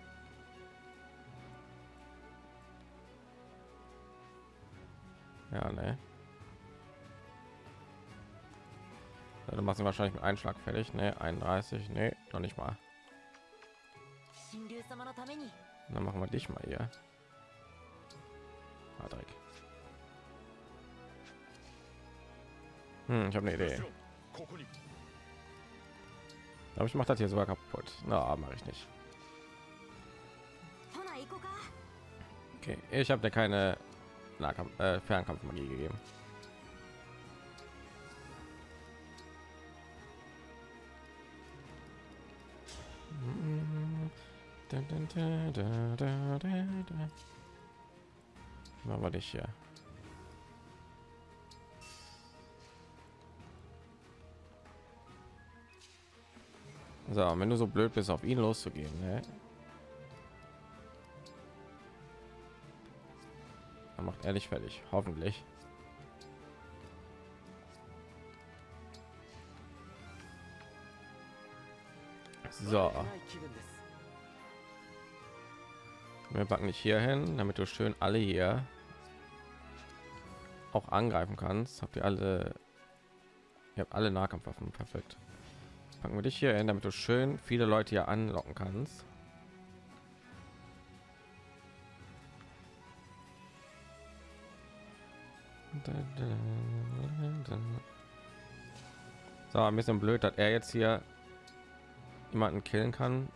Ja, ne. Ja, machst ihn wahrscheinlich mit Einschlag fertig. Ne, 31. Ne, doch nicht mal. Dann machen wir dich mal hier. Patrick. Hm, ich habe eine Idee. Aber ich mache das hier sogar kaputt. Na, mache ich nicht. Okay, ich habe da keine Nahkampf, äh, Fernkampfmagie gegeben. Machen wir dich hier. So, wenn du so blöd bist, auf ihn loszugehen, ne? Er macht ehrlich fertig, hoffentlich. So. Wir packen dich hier hin, damit du schön alle hier auch angreifen kannst. Habt ihr alle? Ihr habt alle Nahkampfwaffen, perfekt. Packen wir dich hier hin, damit du schön viele Leute hier anlocken kannst. So, ein bisschen blöd, dass er jetzt hier jemanden killen kann.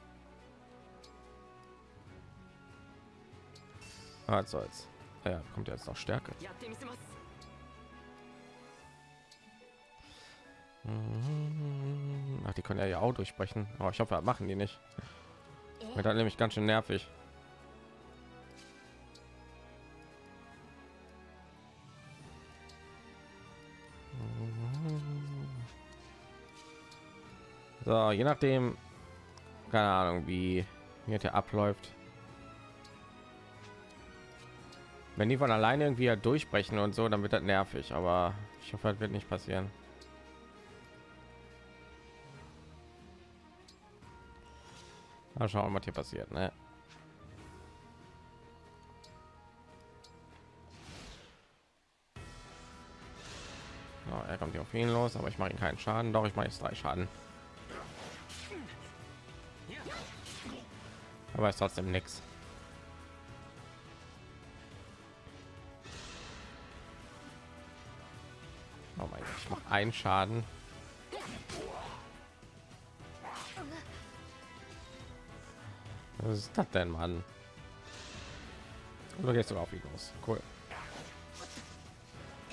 Ah, jetzt soll's. Ja, kommt jetzt noch Stärke. Mhm. Ach, die können ja auch durchbrechen. Aber oh, ich hoffe, machen die nicht. Wird dann nämlich ganz schön nervig. So, je nachdem, keine Ahnung, wie wie der abläuft. Wenn die von alleine irgendwie ja durchbrechen und so, dann wird das nervig. Aber ich hoffe, das wird nicht passieren. Mal schauen, was hier passiert, ne? So, er kommt hier auf ihn los, aber ich mache ihn keinen Schaden. Doch, ich mache jetzt drei Schaden. Aber ist trotzdem nichts. Oh mein Gott, ich mache einen Schaden. Was ist das denn, Mann? Oder gehst du auf ihn los? Cool.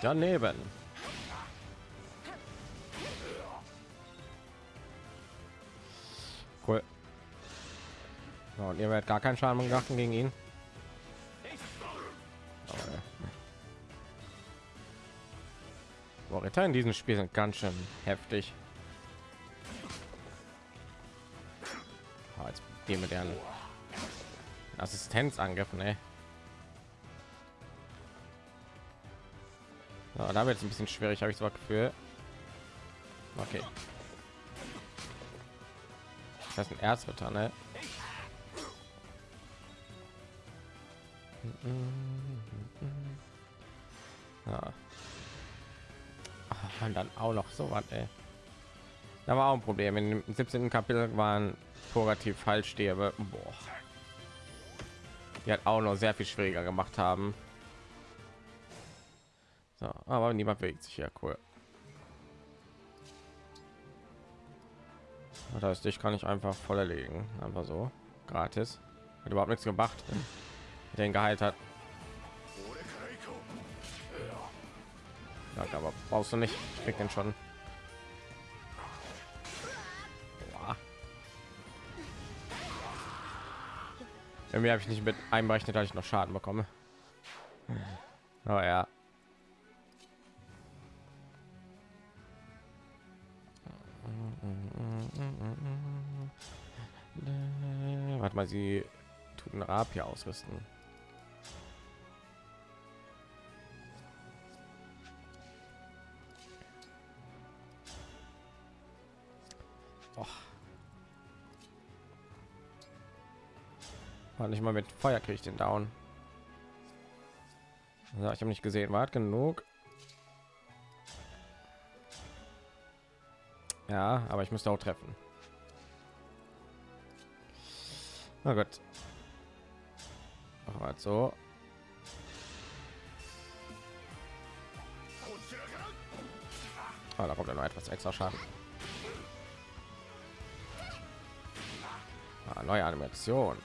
Daneben. Und ihr werdet gar keinen Schaden gemacht gegen ihn. Boah, Ritter in diesem Spiel sind ganz schön heftig. Ah, jetzt Die mit deren Assistenzangriffen, ey. So, da wird es ein bisschen schwierig, habe ich so Gefühl. Okay. Das ist ein Erzritter, ne? Ja. Ach, und dann auch noch so was. Da war auch ein Problem. Dem 17. Kapitel waren purgativ Fallstäbe. Boah. Die hat auch noch sehr viel schwieriger gemacht haben. So, aber niemand bewegt sich ja cool. Das heißt, ich kann ich einfach voll erlegen, einfach so gratis. Hat überhaupt nichts gemacht, den geheilt hat. Ja, aber brauchst du nicht. Ich krieg den schon. Irgendwie habe ich nicht mit einberechnet, dass ich noch Schaden bekomme. Oh ja. Warte mal, sie tut einen Rapier ausrüsten. War nicht mal mit Feuer kriege ich den down. Ja, ich habe nicht gesehen, war genug. Ja, aber ich müsste auch treffen. Na gut. Machen wir so. Oh, da kommt ja noch etwas extra Schaden. Ah, neue Animation.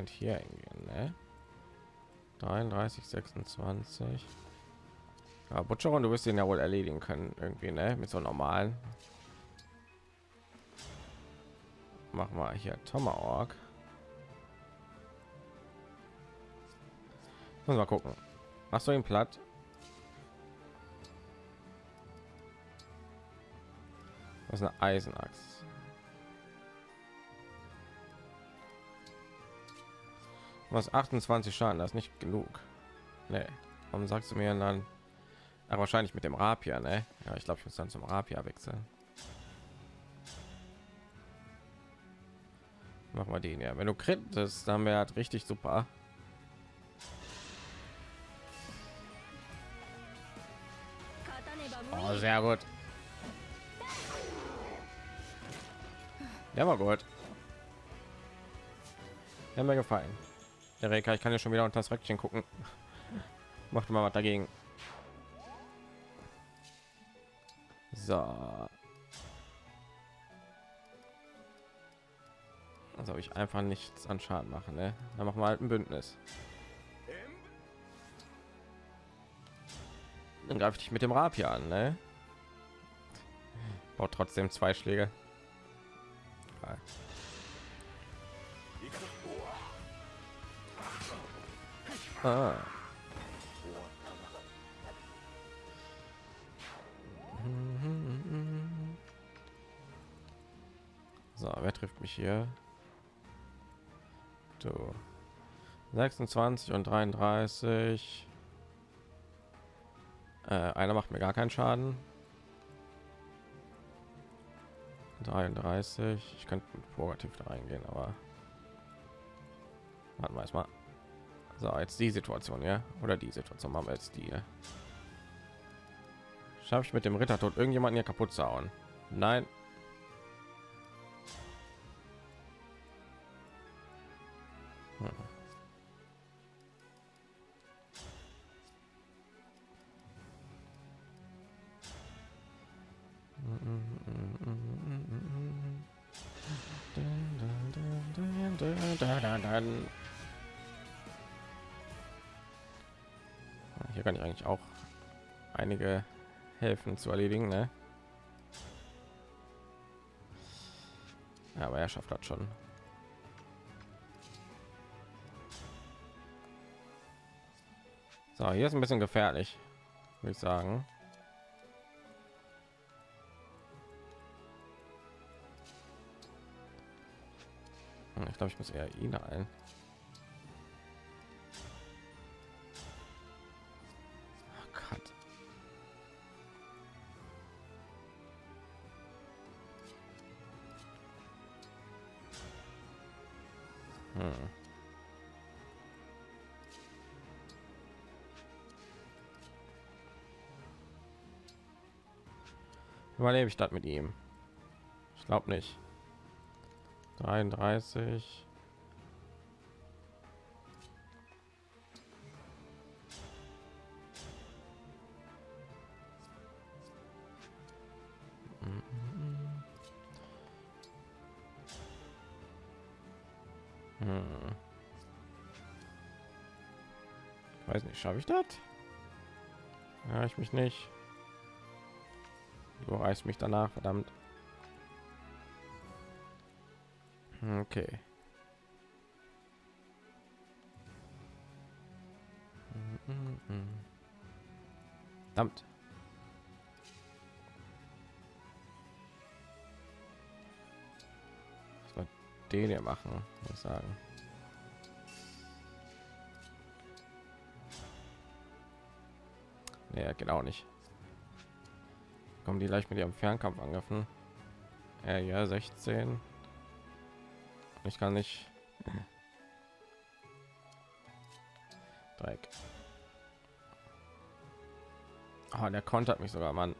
Könnte hier hingehen, ne? 33, 26. Ja, Butcheron, du wirst den ja wohl erledigen können, irgendwie, ne? Mit so normalen. Mach mal hier Tomahawk. Muss mal gucken. Machst du ihn platt? Das ist eine Eisenachs. Was 28 Schaden, das ist nicht genug. Nee. Warum sagst du mir dann? Ja, wahrscheinlich mit dem Rapier, ne? Ja, ich glaube, ich muss dann zum Rapier wechseln. Machen wir den ja. Wenn du krittest, dann wäre halt richtig super. Oh, sehr gut. Der war gut. Der mir gefallen. Der ich kann ja schon wieder unter das Röckchen gucken. Macht mal was dagegen. So. Also ich einfach nichts an Schaden machen, ne? Dann machen wir halt ein Bündnis. Dann greife ich dich mit dem Rapier an, ne? Baut trotzdem zwei Schläge. Ah. So, wer trifft mich hier? Du. 26 und 33. Äh, einer macht mir gar keinen Schaden. 33. Ich könnte positiv da reingehen, aber warten wir mal. So, jetzt die Situation, ja? Oder die Situation machen wir jetzt die. Schaffe ich mit dem Ritter tot irgendjemanden hier kaputt zu hauen? Nein. einige Helfen zu erledigen, ne? Ja, aber er schafft das schon. So, hier ist ein bisschen gefährlich, würde ich sagen. Hm, ich glaube, ich muss eher ihn ein. Überlebe ich das mit ihm? Ich glaube nicht. 33. Hm. Ich weiß nicht, schaffe ich das? Ja, ich mich nicht. Du reißt mich danach, verdammt. Okay. Verdammt. Was war den hier machen, muss ich sagen. Geht auch nicht. Kommen die gleich mit ihrem Fernkampf angriffen? Ja, ja, 16. Ich kann nicht. Dreck. Ah, der kontert mich sogar, Mann.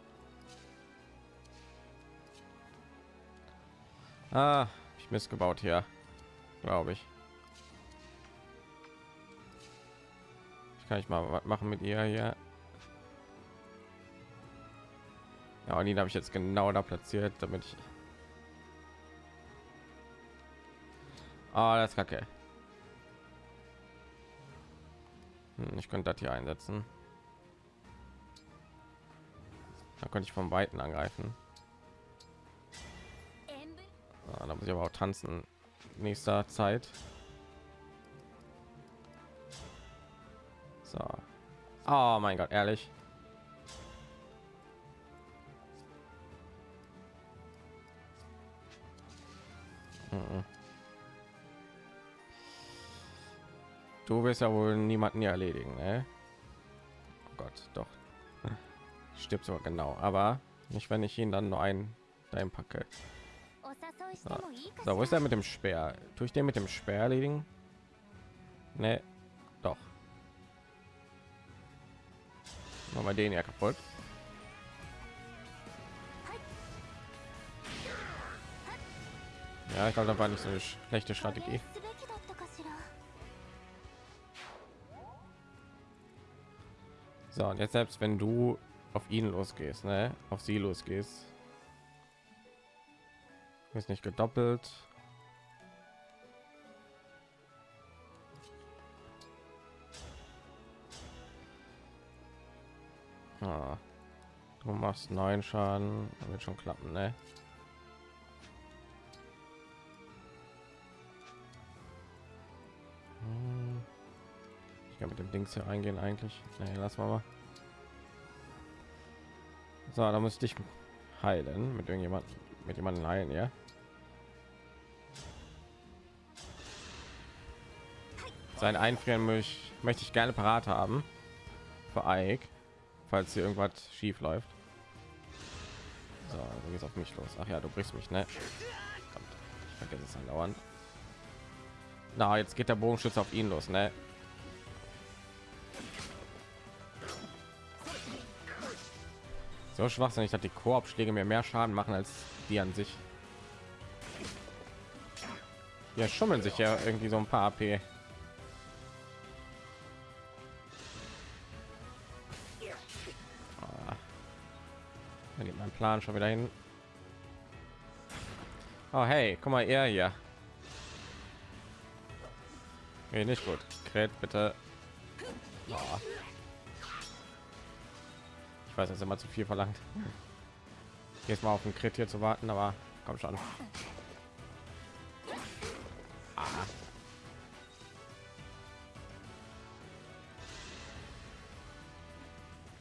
Ah, ich missgebaut hier, glaube ich. Ich kann ich mal was machen mit ihr hier. Ja, und ihn habe ich jetzt genau da platziert, damit ich Ah, das ist kacke. Hm, ich könnte das hier einsetzen. Da könnte ich vom Weiten angreifen. Ah, da muss ich aber auch tanzen. Nächster Zeit. So. Oh mein Gott, ehrlich. Du wirst ja wohl niemanden hier erledigen, ne? Oh Gott, doch. Stirbt sogar genau, aber nicht, wenn ich ihn dann nur ein dahin packe. So. so, wo ist er mit dem Speer? Tue ich den mit dem Speer erledigen? Ne, doch. Machen wir den ja kaputt. Ja, ich glaube, da war nicht so eine schlechte Strategie. So, und jetzt selbst wenn du auf ihn losgehst, ne? auf sie losgehst, ist nicht gedoppelt. Ah, du machst neun Schaden, wird schon klappen, ne? Mit dem Dings hier eingehen eigentlich. Nee, lass mal mal. So, da muss ich heilen mit irgendjemand mit jemandem heilen, ja. Sein Einfrieren möchte möchte ich gerne parat haben für Ike, falls hier irgendwas schief läuft. So, du gehst auf mich los. Ach ja, du brichst mich, ne? Verdammt, Ich vergesse es andauernd. Na, jetzt geht der Bogenschütze auf ihn los, ne? So schwachsinnig, dass die Korbschläge mir mehr Schaden machen als die an sich. Ja, schummeln sich ja irgendwie so ein paar AP. Ah. Da geht mein Plan schon wieder hin. Oh hey, guck mal, er hier. Nee, nicht gut. Kret bitte. Oh. Weiß, das ist immer zu viel verlangt. Jetzt mal auf den Crit hier zu warten, aber komm schon. Ah.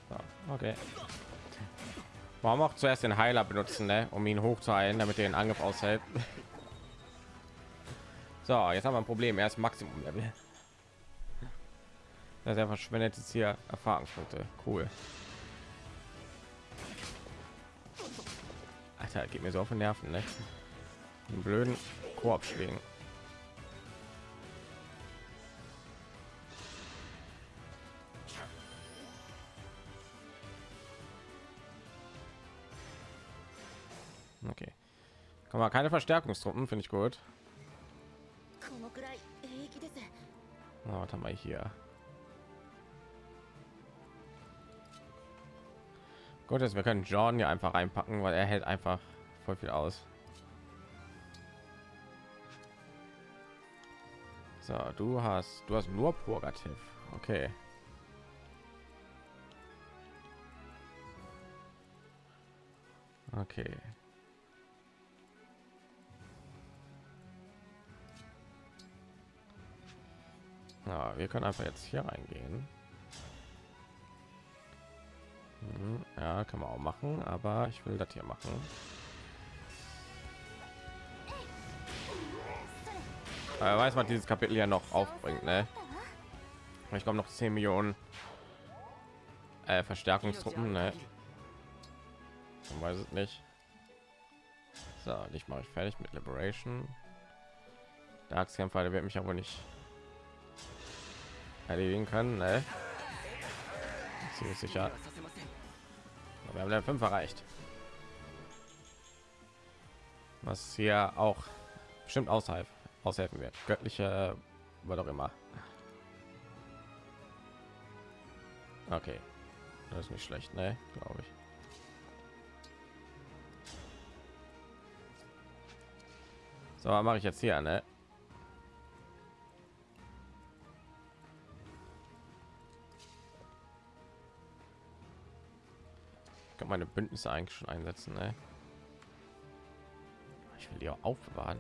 So, okay. Warum auch zuerst den Heiler benutzen, ne? um ihn hochzuheilen, damit er den Angriff aushält? So, jetzt haben wir ein Problem. Er ist Maximum Level. Das er verschwendet jetzt hier Erfahrungspunkte. Cool. Alter, geht mir so auf den Nerven, ne? Den blöden Koop schlägen. Okay. Komm mal, keine Verstärkungstruppen, finde ich gut. Oh, was haben wir hier? Gut ist, wir können John hier einfach reinpacken, weil er hält einfach voll viel aus. So, du hast, du hast nur Purgativ. Okay. Okay. Ja, wir können einfach jetzt hier reingehen. Hm, Ja, kann man auch machen, aber ich will das hier machen. Wer weiß, was dieses Kapitel ja noch aufbringt, ne? Ich komme noch 10 Millionen äh, Verstärkungstruppen, ne? Man weiß es nicht. So, ich mache ich fertig mit Liberation. Der Axtkämpfer, der wird mich aber nicht erledigen können, ne? Ziemlich sicher wir haben Level 5 erreicht. Was hier auch bestimmt außerhalb aushelfen wird. Göttliche, war doch immer. Okay, das ist nicht schlecht, ne? Glaube ich. So mache ich jetzt hier, ne? könnte meine Bündnisse eigentlich schon einsetzen. Ne? Ich will die auch aufbewahren.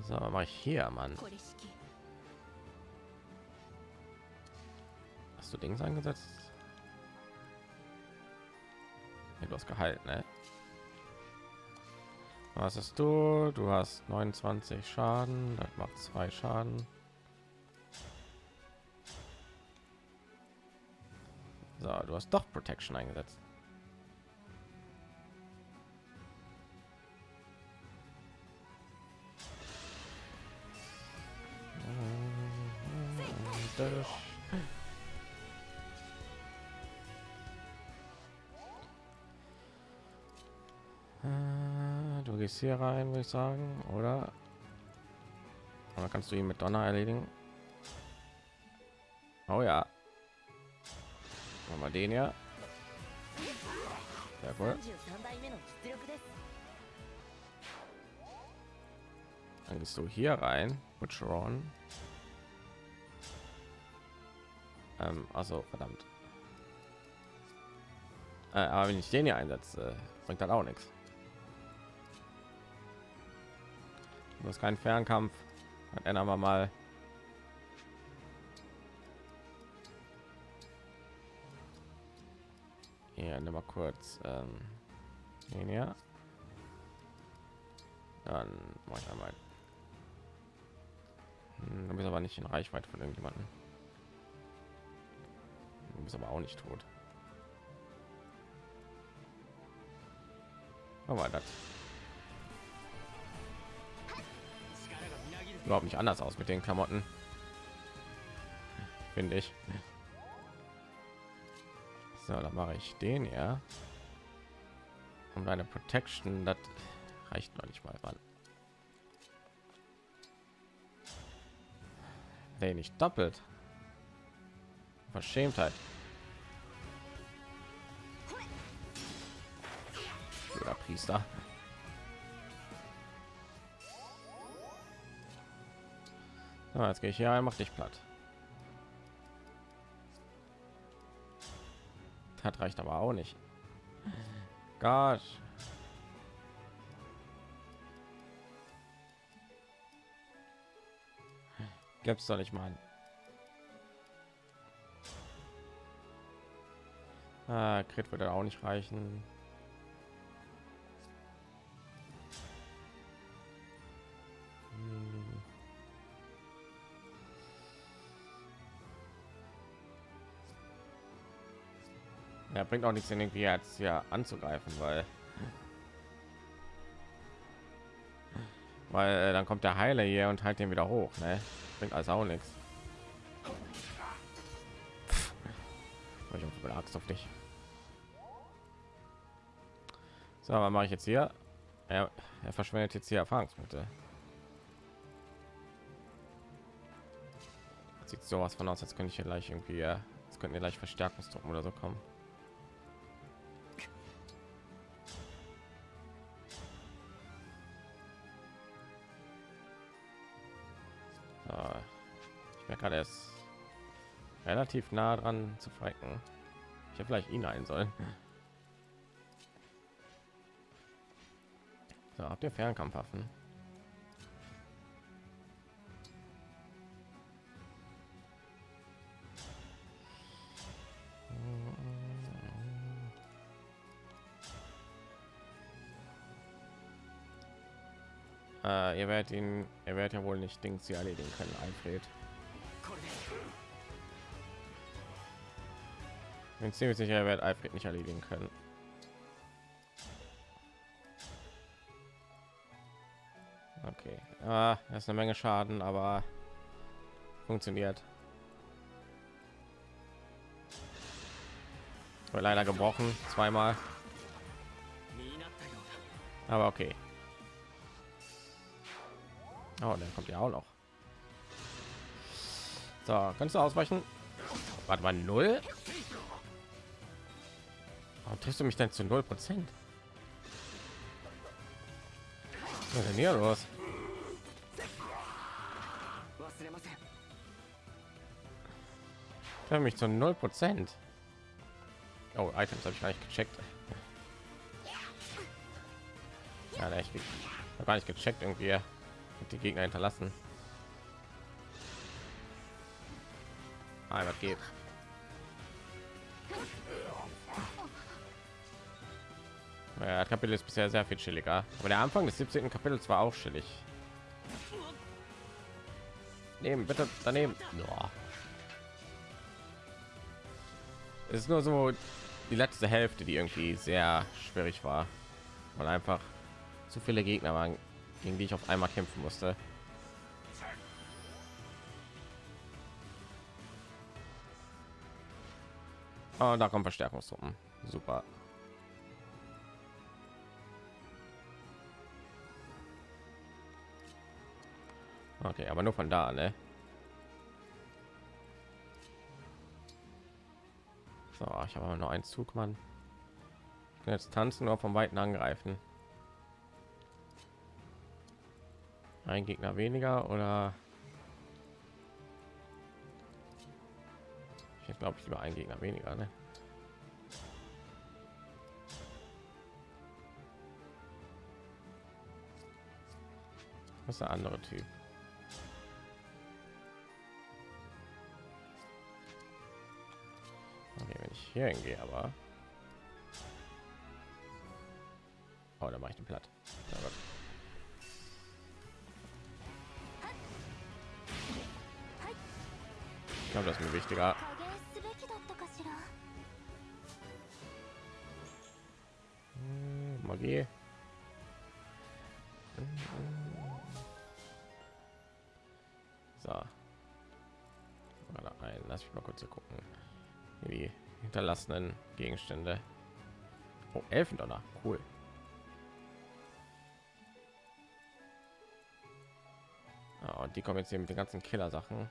So, mache ich hier, Mann. Hast du Dings eingesetzt? Nee, du hast gehalten, ne? Was hast du? Du hast 29 Schaden, das macht zwei Schaden. So, du hast doch Protection eingesetzt. Äh, Du gehst hier rein, würde ich sagen, oder? Oder kannst du ihn mit Donner erledigen? Oh ja. Machen wir den ja. Sehr gut. Dann gehst du hier rein. Butcheron. Ähm, also verdammt. Äh, aber wenn ich den hier einsetze, bringt dann auch nichts. Du hast keinen Fernkampf. Dann ändern wir mal Hier, nimm mal kurz ähm, den hier. Dann mache ich einmal. Hm, Du bist aber nicht in Reichweite von irgendjemanden. Du bist aber auch nicht tot. Aber das überhaupt nicht anders aus mit den Klamotten. Finde ich. So, dann mache ich den ja. Und eine Protection, das reicht noch nicht mal ran. Nee, nicht doppelt. Verschämtheit. Oder Priester. So, jetzt gehe ich hier rein, mach dich platt. Das reicht aber auch nicht. Gott. Gibt's doch nicht mal. Ah, Crit würde auch nicht reichen. Bringt auch nichts, irgendwie jetzt hier anzugreifen, weil weil äh, dann kommt der Heiler hier und halt den wieder hoch, ne? Bringt also auch nichts. Ich habe Axt auf dich. So, was mache ich jetzt hier? Er, er verschwendet jetzt hier Erfahrungspunkte. Sieht sowas von aus, als könnte ich hier gleich irgendwie, äh, es könnten wir gleich Verstärkungstruppen oder so kommen. Relativ nah dran zu fighten. Ich hätte vielleicht ihn ein sollen. So, habt ihr Fernkampfwaffen? Äh, ihr werdet ihn, er wird ja wohl nicht Dings hier erledigen können, Alfred. Bin ziemlich sicher, er wird Alfred nicht erledigen können. Okay, ah, das ist eine Menge Schaden, aber funktioniert. War leider gebrochen, zweimal. Aber okay. Oh, dann kommt ja auch noch. So, kannst du ausweichen? Warte mal, null. Warum triffst du mich denn zu null Prozent? Was ist denn hier los? Treffe mich zu null Prozent. Oh, Items habe ich gar nicht gecheckt. Ja, echt gar nicht gecheckt irgendwie die Gegner hinterlassen. Ah, was geht? Das Kapitel ist bisher sehr viel chilliger, aber der Anfang des 17. Kapitels war auch chillig. Nehmen bitte daneben. Boah. Es ist nur so die letzte Hälfte, die irgendwie sehr schwierig war, weil einfach zu viele Gegner waren, gegen die ich auf einmal kämpfen musste. Oh, da kommen Verstärkungstruppen. Super. Okay, aber nur von da, ne? So, ich habe nur einen Zug, Mann. Jetzt tanzen oder vom Weiten angreifen. Ein Gegner weniger oder ich glaube ich lieber ein Gegner weniger, ne? Was ist der andere Typ? Hier hingehe, aber oh, da mache ich den platt. Ja, Ich glaube, das ist mir wichtiger. Hm, Magie. So. Ein. Lass mich mal kurz gucken. Die hinterlassenen Gegenstände. Oh, Elfendonner. Cool. Ja, und die kommen jetzt hier mit den ganzen Killer-Sachen.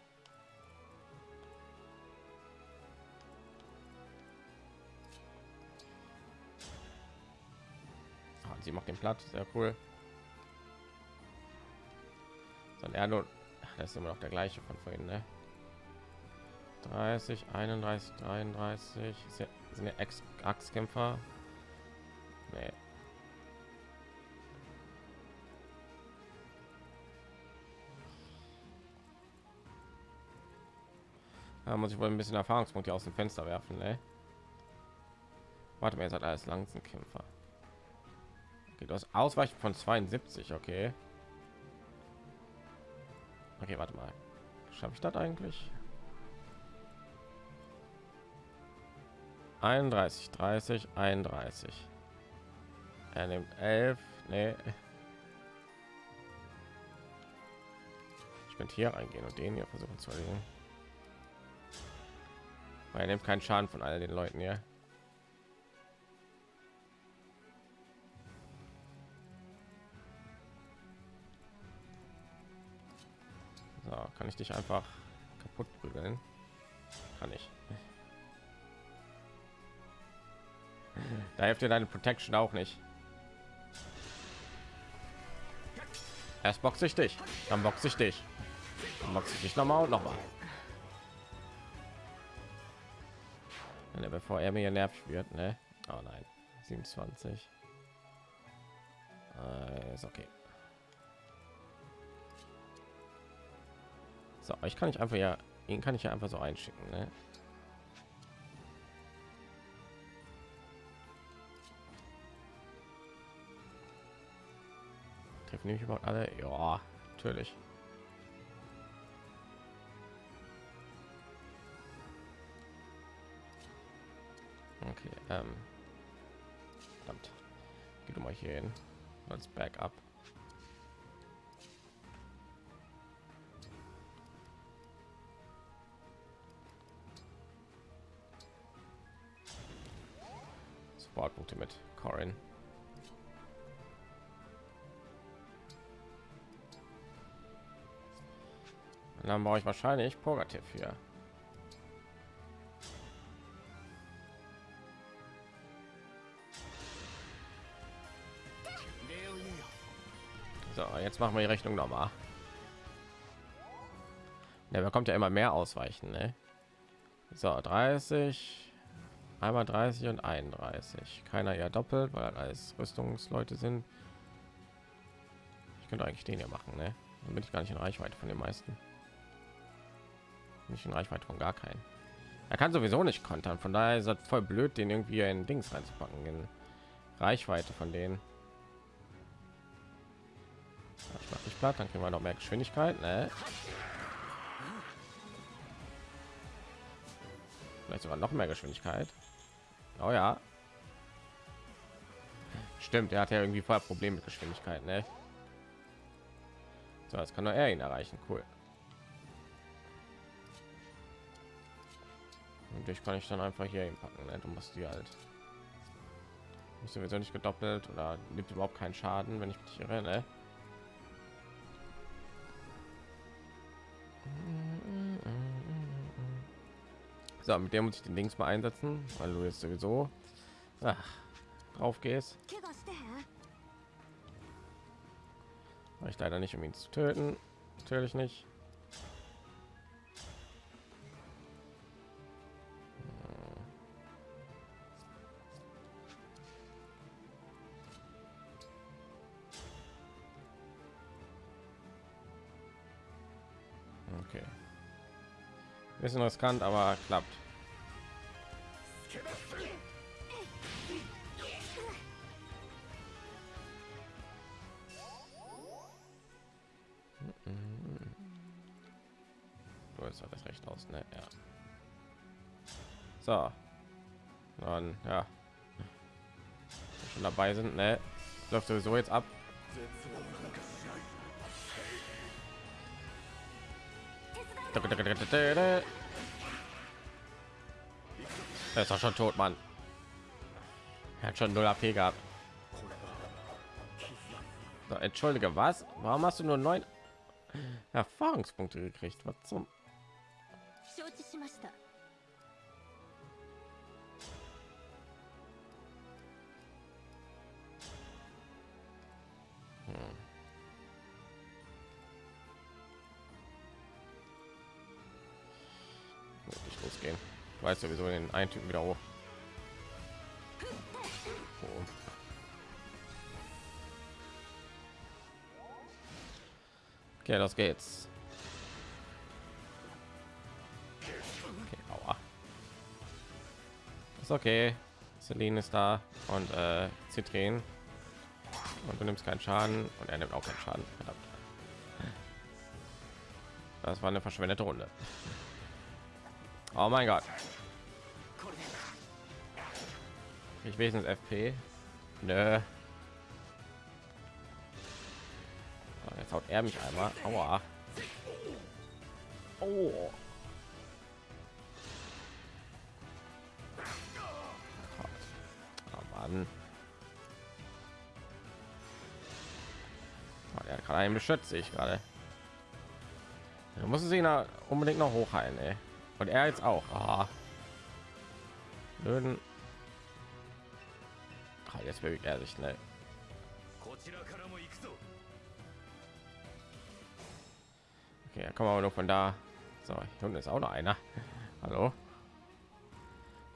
sie macht den Platz, sehr cool. Dann er nur, das ist immer noch der gleiche von vorhin, ne? 30, 31, 33 sind ja Ex Axtkämpfer. Nee. Da muss ich wohl ein bisschen Erfahrungspunkte aus dem Fenster werfen, ne? Warte mal, ihr seid alles Langzenkämpfer. Okay, du Ausweichen von 72, okay. Okay, warte mal. Schaffe ich das eigentlich? 31, 30, 31. Er nimmt 11. Nee. Ich könnte hier reingehen und den hier versuchen zu erledigen. Weil er nimmt keinen Schaden von all den Leuten hier. So, kann ich dich einfach kaputt prügeln? Kann ich. Da hilft dir deine Protection auch nicht. Erst boxe ich dich, dann boxe ich dich, dann boxe ich dich noch mal und noch mal. Ja, bevor er mir nervig wird, ne? Oh nein, 27. Äh, ist okay. So, ich kann ich einfach ja, ihn kann ich ja einfach so einschicken, ne? Treffen nämlich überhaupt alle? Ja, natürlich. Okay, ähm. Verdammt. Geh du mal hier hin. Als Backup. Supportpunkte mit Corin. Und dann brauche ich wahrscheinlich Pogativ hier. So, jetzt machen wir die Rechnung noch mal. Der bekommt ja immer mehr ausweichen, ne? So, 30, einmal 30 und 31. Keiner ja doppelt, weil alles Rüstungsleute sind. Ich könnte eigentlich den hier machen, ne? Dann bin ich gar nicht in Reichweite von den meisten. Nicht in Reichweite von gar keinen. Er kann sowieso nicht kontern, von daher ist es voll blöd, den irgendwie in Dings reinzupacken. In Reichweite von denen. Ich mach dich platt, dann kriegen wir noch mehr Geschwindigkeit. Ne? Vielleicht sogar noch mehr Geschwindigkeit. Oh ja. Stimmt, er hat ja irgendwie vorher Probleme mit Geschwindigkeit. Ne? So, jetzt kann nur er ihn erreichen. Cool. Natürlich kann ich dann einfach hier hinpacken. Ne? Du musst die halt. Ist sowieso nicht gedoppelt oder nimmt überhaupt keinen Schaden, wenn ich mich irre, ne? So, mit der muss ich den Dings mal einsetzen, weil du jetzt sowieso ach, drauf gehst. Ich leider nicht, um ihn zu töten. Natürlich nicht. Bisschen riskant, aber klappt. Du hast das recht aus, ne? Ja. So. Dann, ja. Schon dabei sind, ne? Läuft sowieso jetzt ab. Er ist doch schon tot, Mann. Er hat schon 0 AP gehabt. So, entschuldige, was? Warum hast du nur neun Erfahrungspunkte gekriegt? Was zum? Weiß sowieso den einen Typen wieder hoch. Oh. Okay, los geht's. Okay, aua. Ist okay. Celine ist da und äh, Zitrin. Und du nimmst keinen Schaden und er nimmt auch keinen Schaden. Verdammt. Das war eine verschwendete Runde. Oh mein Gott. Ich wenigstens FP. Nö. Jetzt haut er mich einmal. Aua. Oh. Oh Mann. Oh, der gerade einen beschützt ich gerade. Du musst ihn da unbedingt noch hochheilen, ey. Und er jetzt auch. Blöden jetzt wirklich ehrlich ne? Okay da kommen wir noch von da. So hier unten ist auch noch einer. Hallo?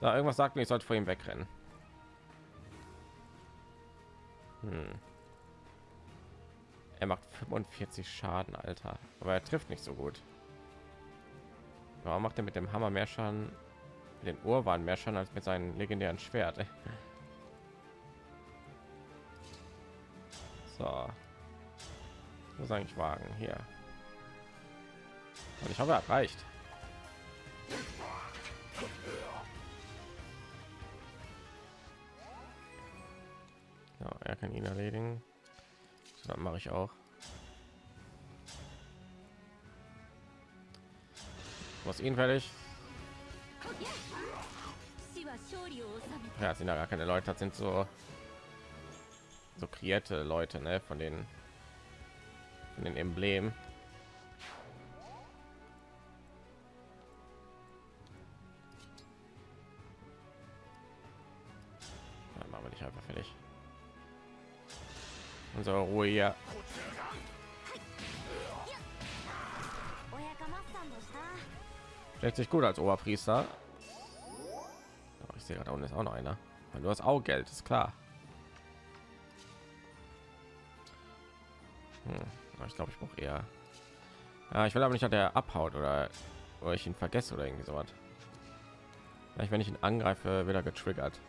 Da so, irgendwas sagt mir ich sollte vor ihm wegrennen. Hm. er macht 45 schaden alter. Aber er trifft nicht so gut. Warum macht er mit dem hammer mehr schaden? Den Urwahn mehr Schaden als mit seinem legendären Schwert. So. Muss eigentlich wagen hier. Und ich habe erreicht. Ja, er kann ihn erledigen. dann mache ich auch. Was ihn fertig? Ja, sind da gar keine Leute, das sind so so kreierte Leute, ne, von den von den Emblemen. Dann machen wir dich einfach fertig. Unsere Ruhe hier. Stellt gut als Oberpriester. Oh, ich sehe gerade unten ist auch noch einer. Du hast auch Geld, ist klar. Ich glaube, ich brauche eher. Ja, ich will aber nicht, dass der abhaut oder, oder ich ihn vergesse oder irgendwie sowas. Vielleicht, wenn ich ihn angreife, wird er getriggert.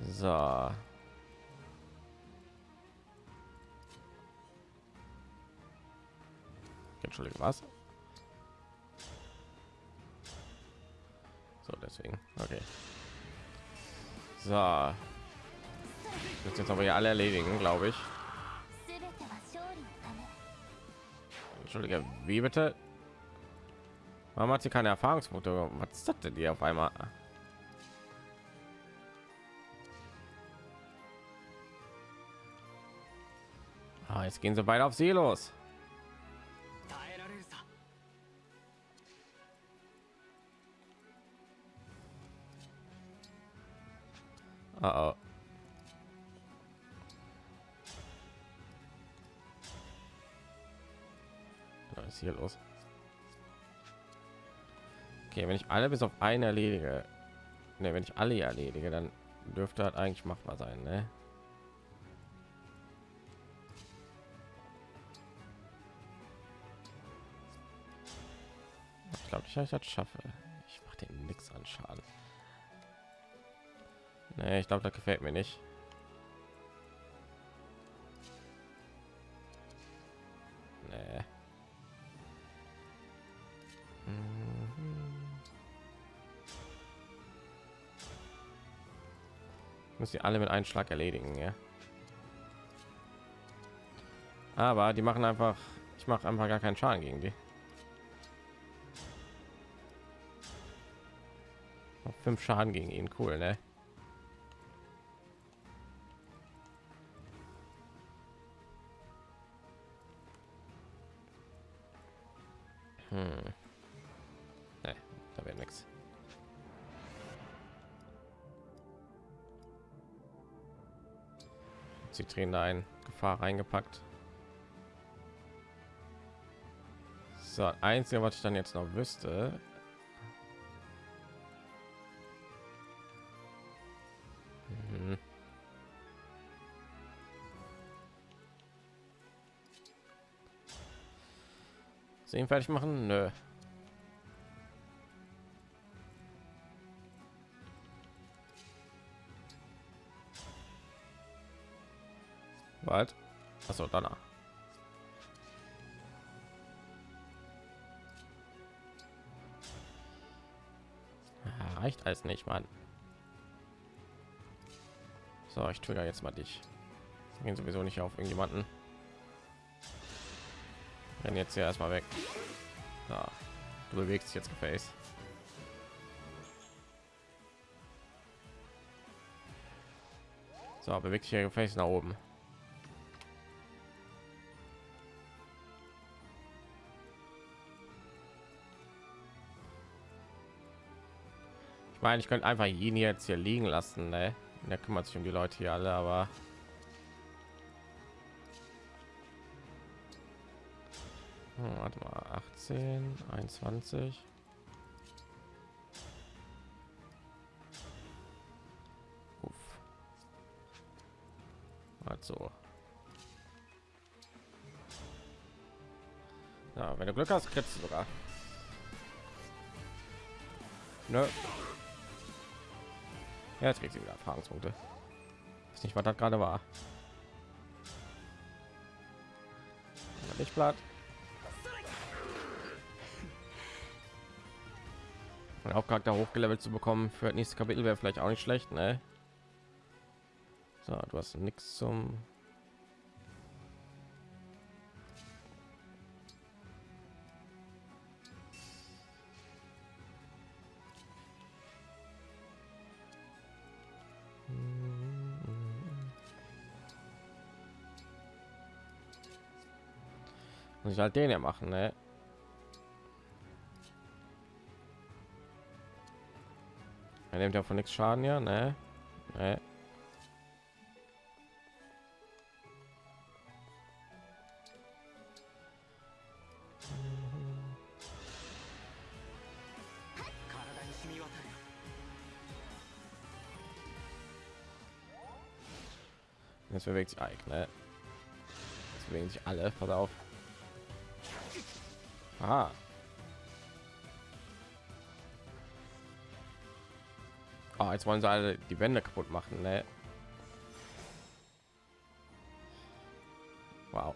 So. Entschuldige, was? So, deswegen. Okay. So. Jetzt jetzt aber ja alle erledigen, glaube ich. Entschuldige, wie bitte? Warum hat sie keine Erfahrungspunkte? Was ist das denn hier auf einmal? Ah, jetzt gehen sie beide auf sie los. Hier los? Okay, wenn ich alle bis auf eine erledige, ne, wenn ich alle erledige, dann dürfte halt eigentlich machbar sein, ne? Ich glaube dass ich das schaffe. Ich mache den nichts an Schaden. Nee, ich glaube, das gefällt mir nicht. Die alle mit einem Schlag erledigen, ja. Aber die machen einfach, ich mache einfach gar keinen Schaden gegen die. Noch fünf Schaden gegen ihn, cool, ne? Da ein Gefahr reingepackt. So, einzige, was ich dann jetzt noch wüsste. Mhm. Sehen fertig machen? Nö. Was? Achso, danach. reicht alles nicht, Mann. So, ich trigger jetzt mal dich. Gehen sowieso nicht auf irgendjemanden. Rennen jetzt hier erstmal weg. Ja, du bewegst dich jetzt gefälligst. So, bewegt sich hier gefälligst nach oben. Meine, ich könnte einfach ihn jetzt hier liegen lassen, ne? Der kümmert sich um die Leute hier alle, aber Hm, warte mal, 18, 21. Uff. Also. Ja, wenn du Glück hast, kriegst du sogar. Nö. Ja, jetzt kriegt sie wieder Erfahrungspunkte. Ist nicht, was das gerade war. Nicht platt. Mein Hauptcharakter hochgelevelt zu bekommen für das nächste Kapitel wäre vielleicht auch nicht schlecht, ne? So, du hast nichts zum ich halt den ja machen, ne? Er nimmt ja von nichts Schaden, ja, ne? ne? Jetzt bewegt sich Ike, ne? Jetzt bewegen sich alle, pass auf. Aha. Oh, jetzt wollen sie alle die Wände kaputt machen, ne? Wow.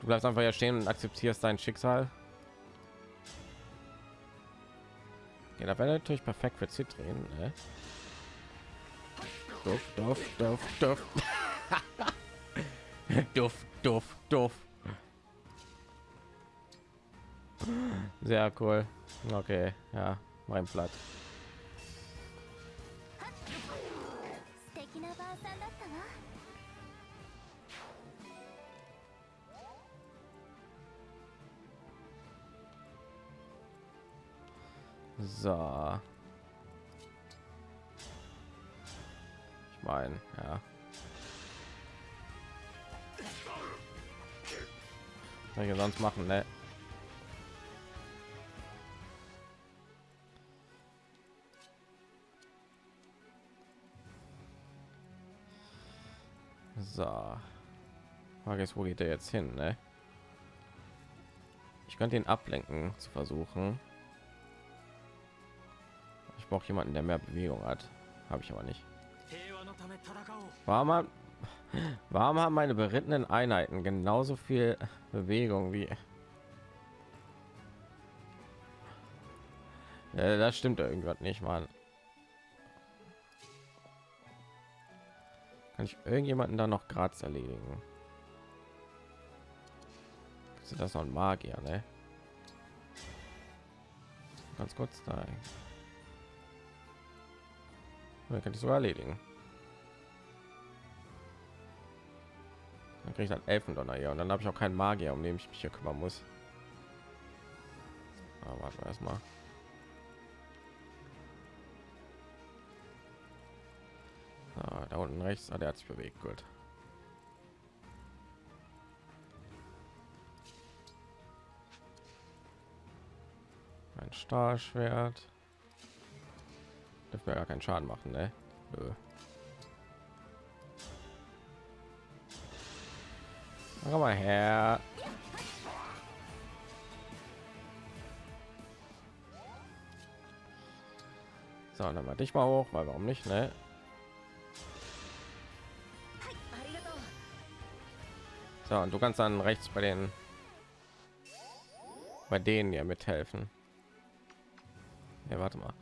Du bleibst einfach hier stehen und akzeptierst dein Schicksal. Ja, da wäre natürlich perfekt für Zitrinen, ne? Duft, duft, duft, duft. duft, duft, duft. Sehr cool. Okay, ja, mein Platz. So. Ich meine, ja. Was ich sonst machen, ne? Frage ist, wo geht er jetzt hin? Ne? Ich könnte ihn ablenken zu versuchen. Ich brauche jemanden, der mehr Bewegung hat. Habe ich aber nicht. Warum haben, warum haben meine berittenen Einheiten genauso viel Bewegung wie? Ja, das stimmt irgendwas nicht, Mann. Kann ich irgendjemanden da noch Graz erledigen? Ist das noch ein Magier, ne? Ganz kurz da. Ja, kann ich sogar erledigen. Dann kriege ich dann Elfendonner hier und dann habe ich auch keinen Magier, um den ich mich hier kümmern muss. Aber warten wir erstmal. Ah, da unten rechts, ah, der hat sich bewegt, gut. Stahlschwert. Dürfen wir ja keinen Schaden machen, ne? Nö. Komm mal her. So, dann mal dich mal hoch, weil warum nicht, ne? So, und du kannst dann rechts bei den bei denen ja mithelfen. Ja, warte mal.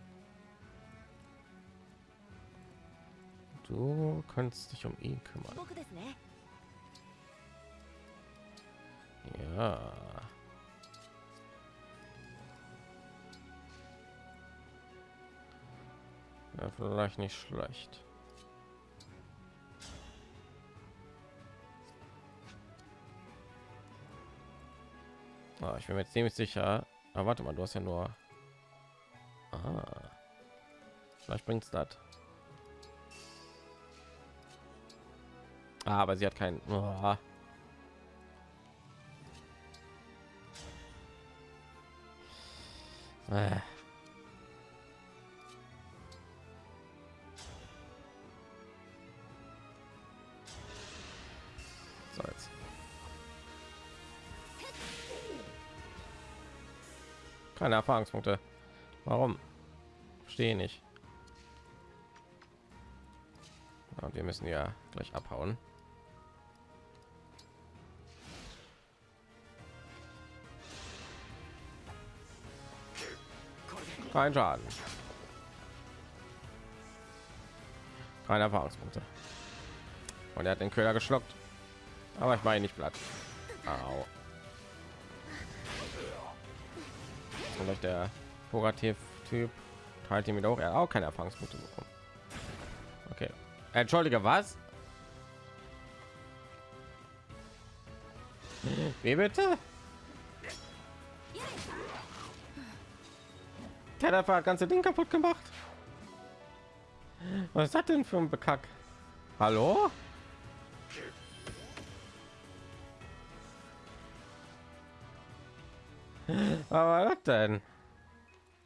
Du kannst dich um ihn kümmern. Ja. ja vielleicht nicht schlecht. Ah, ich bin mir ziemlich sicher. Aber warte mal, du hast ja nur Ah. Vielleicht bringt's das. Ah, aber sie hat keinen. Oh. Äh. So jetzt. Keine Erfahrungspunkte. Warum? Verstehe nicht. Ja, wir müssen ja gleich abhauen. Kein Schaden. Keine Erfahrungspunkte. Und er hat den Köder geschluckt. Aber ich meine nicht platt. Au. Vielleicht der Pogativ-Typ teilt ihm wieder hoch. Er hat auch keine Erfahrungspunkte bekommen. Okay. Entschuldige, was? Wie bitte? Der hat das ganze Ding kaputt gemacht. Was ist das denn für ein Bekack? Hallo? Was war das denn?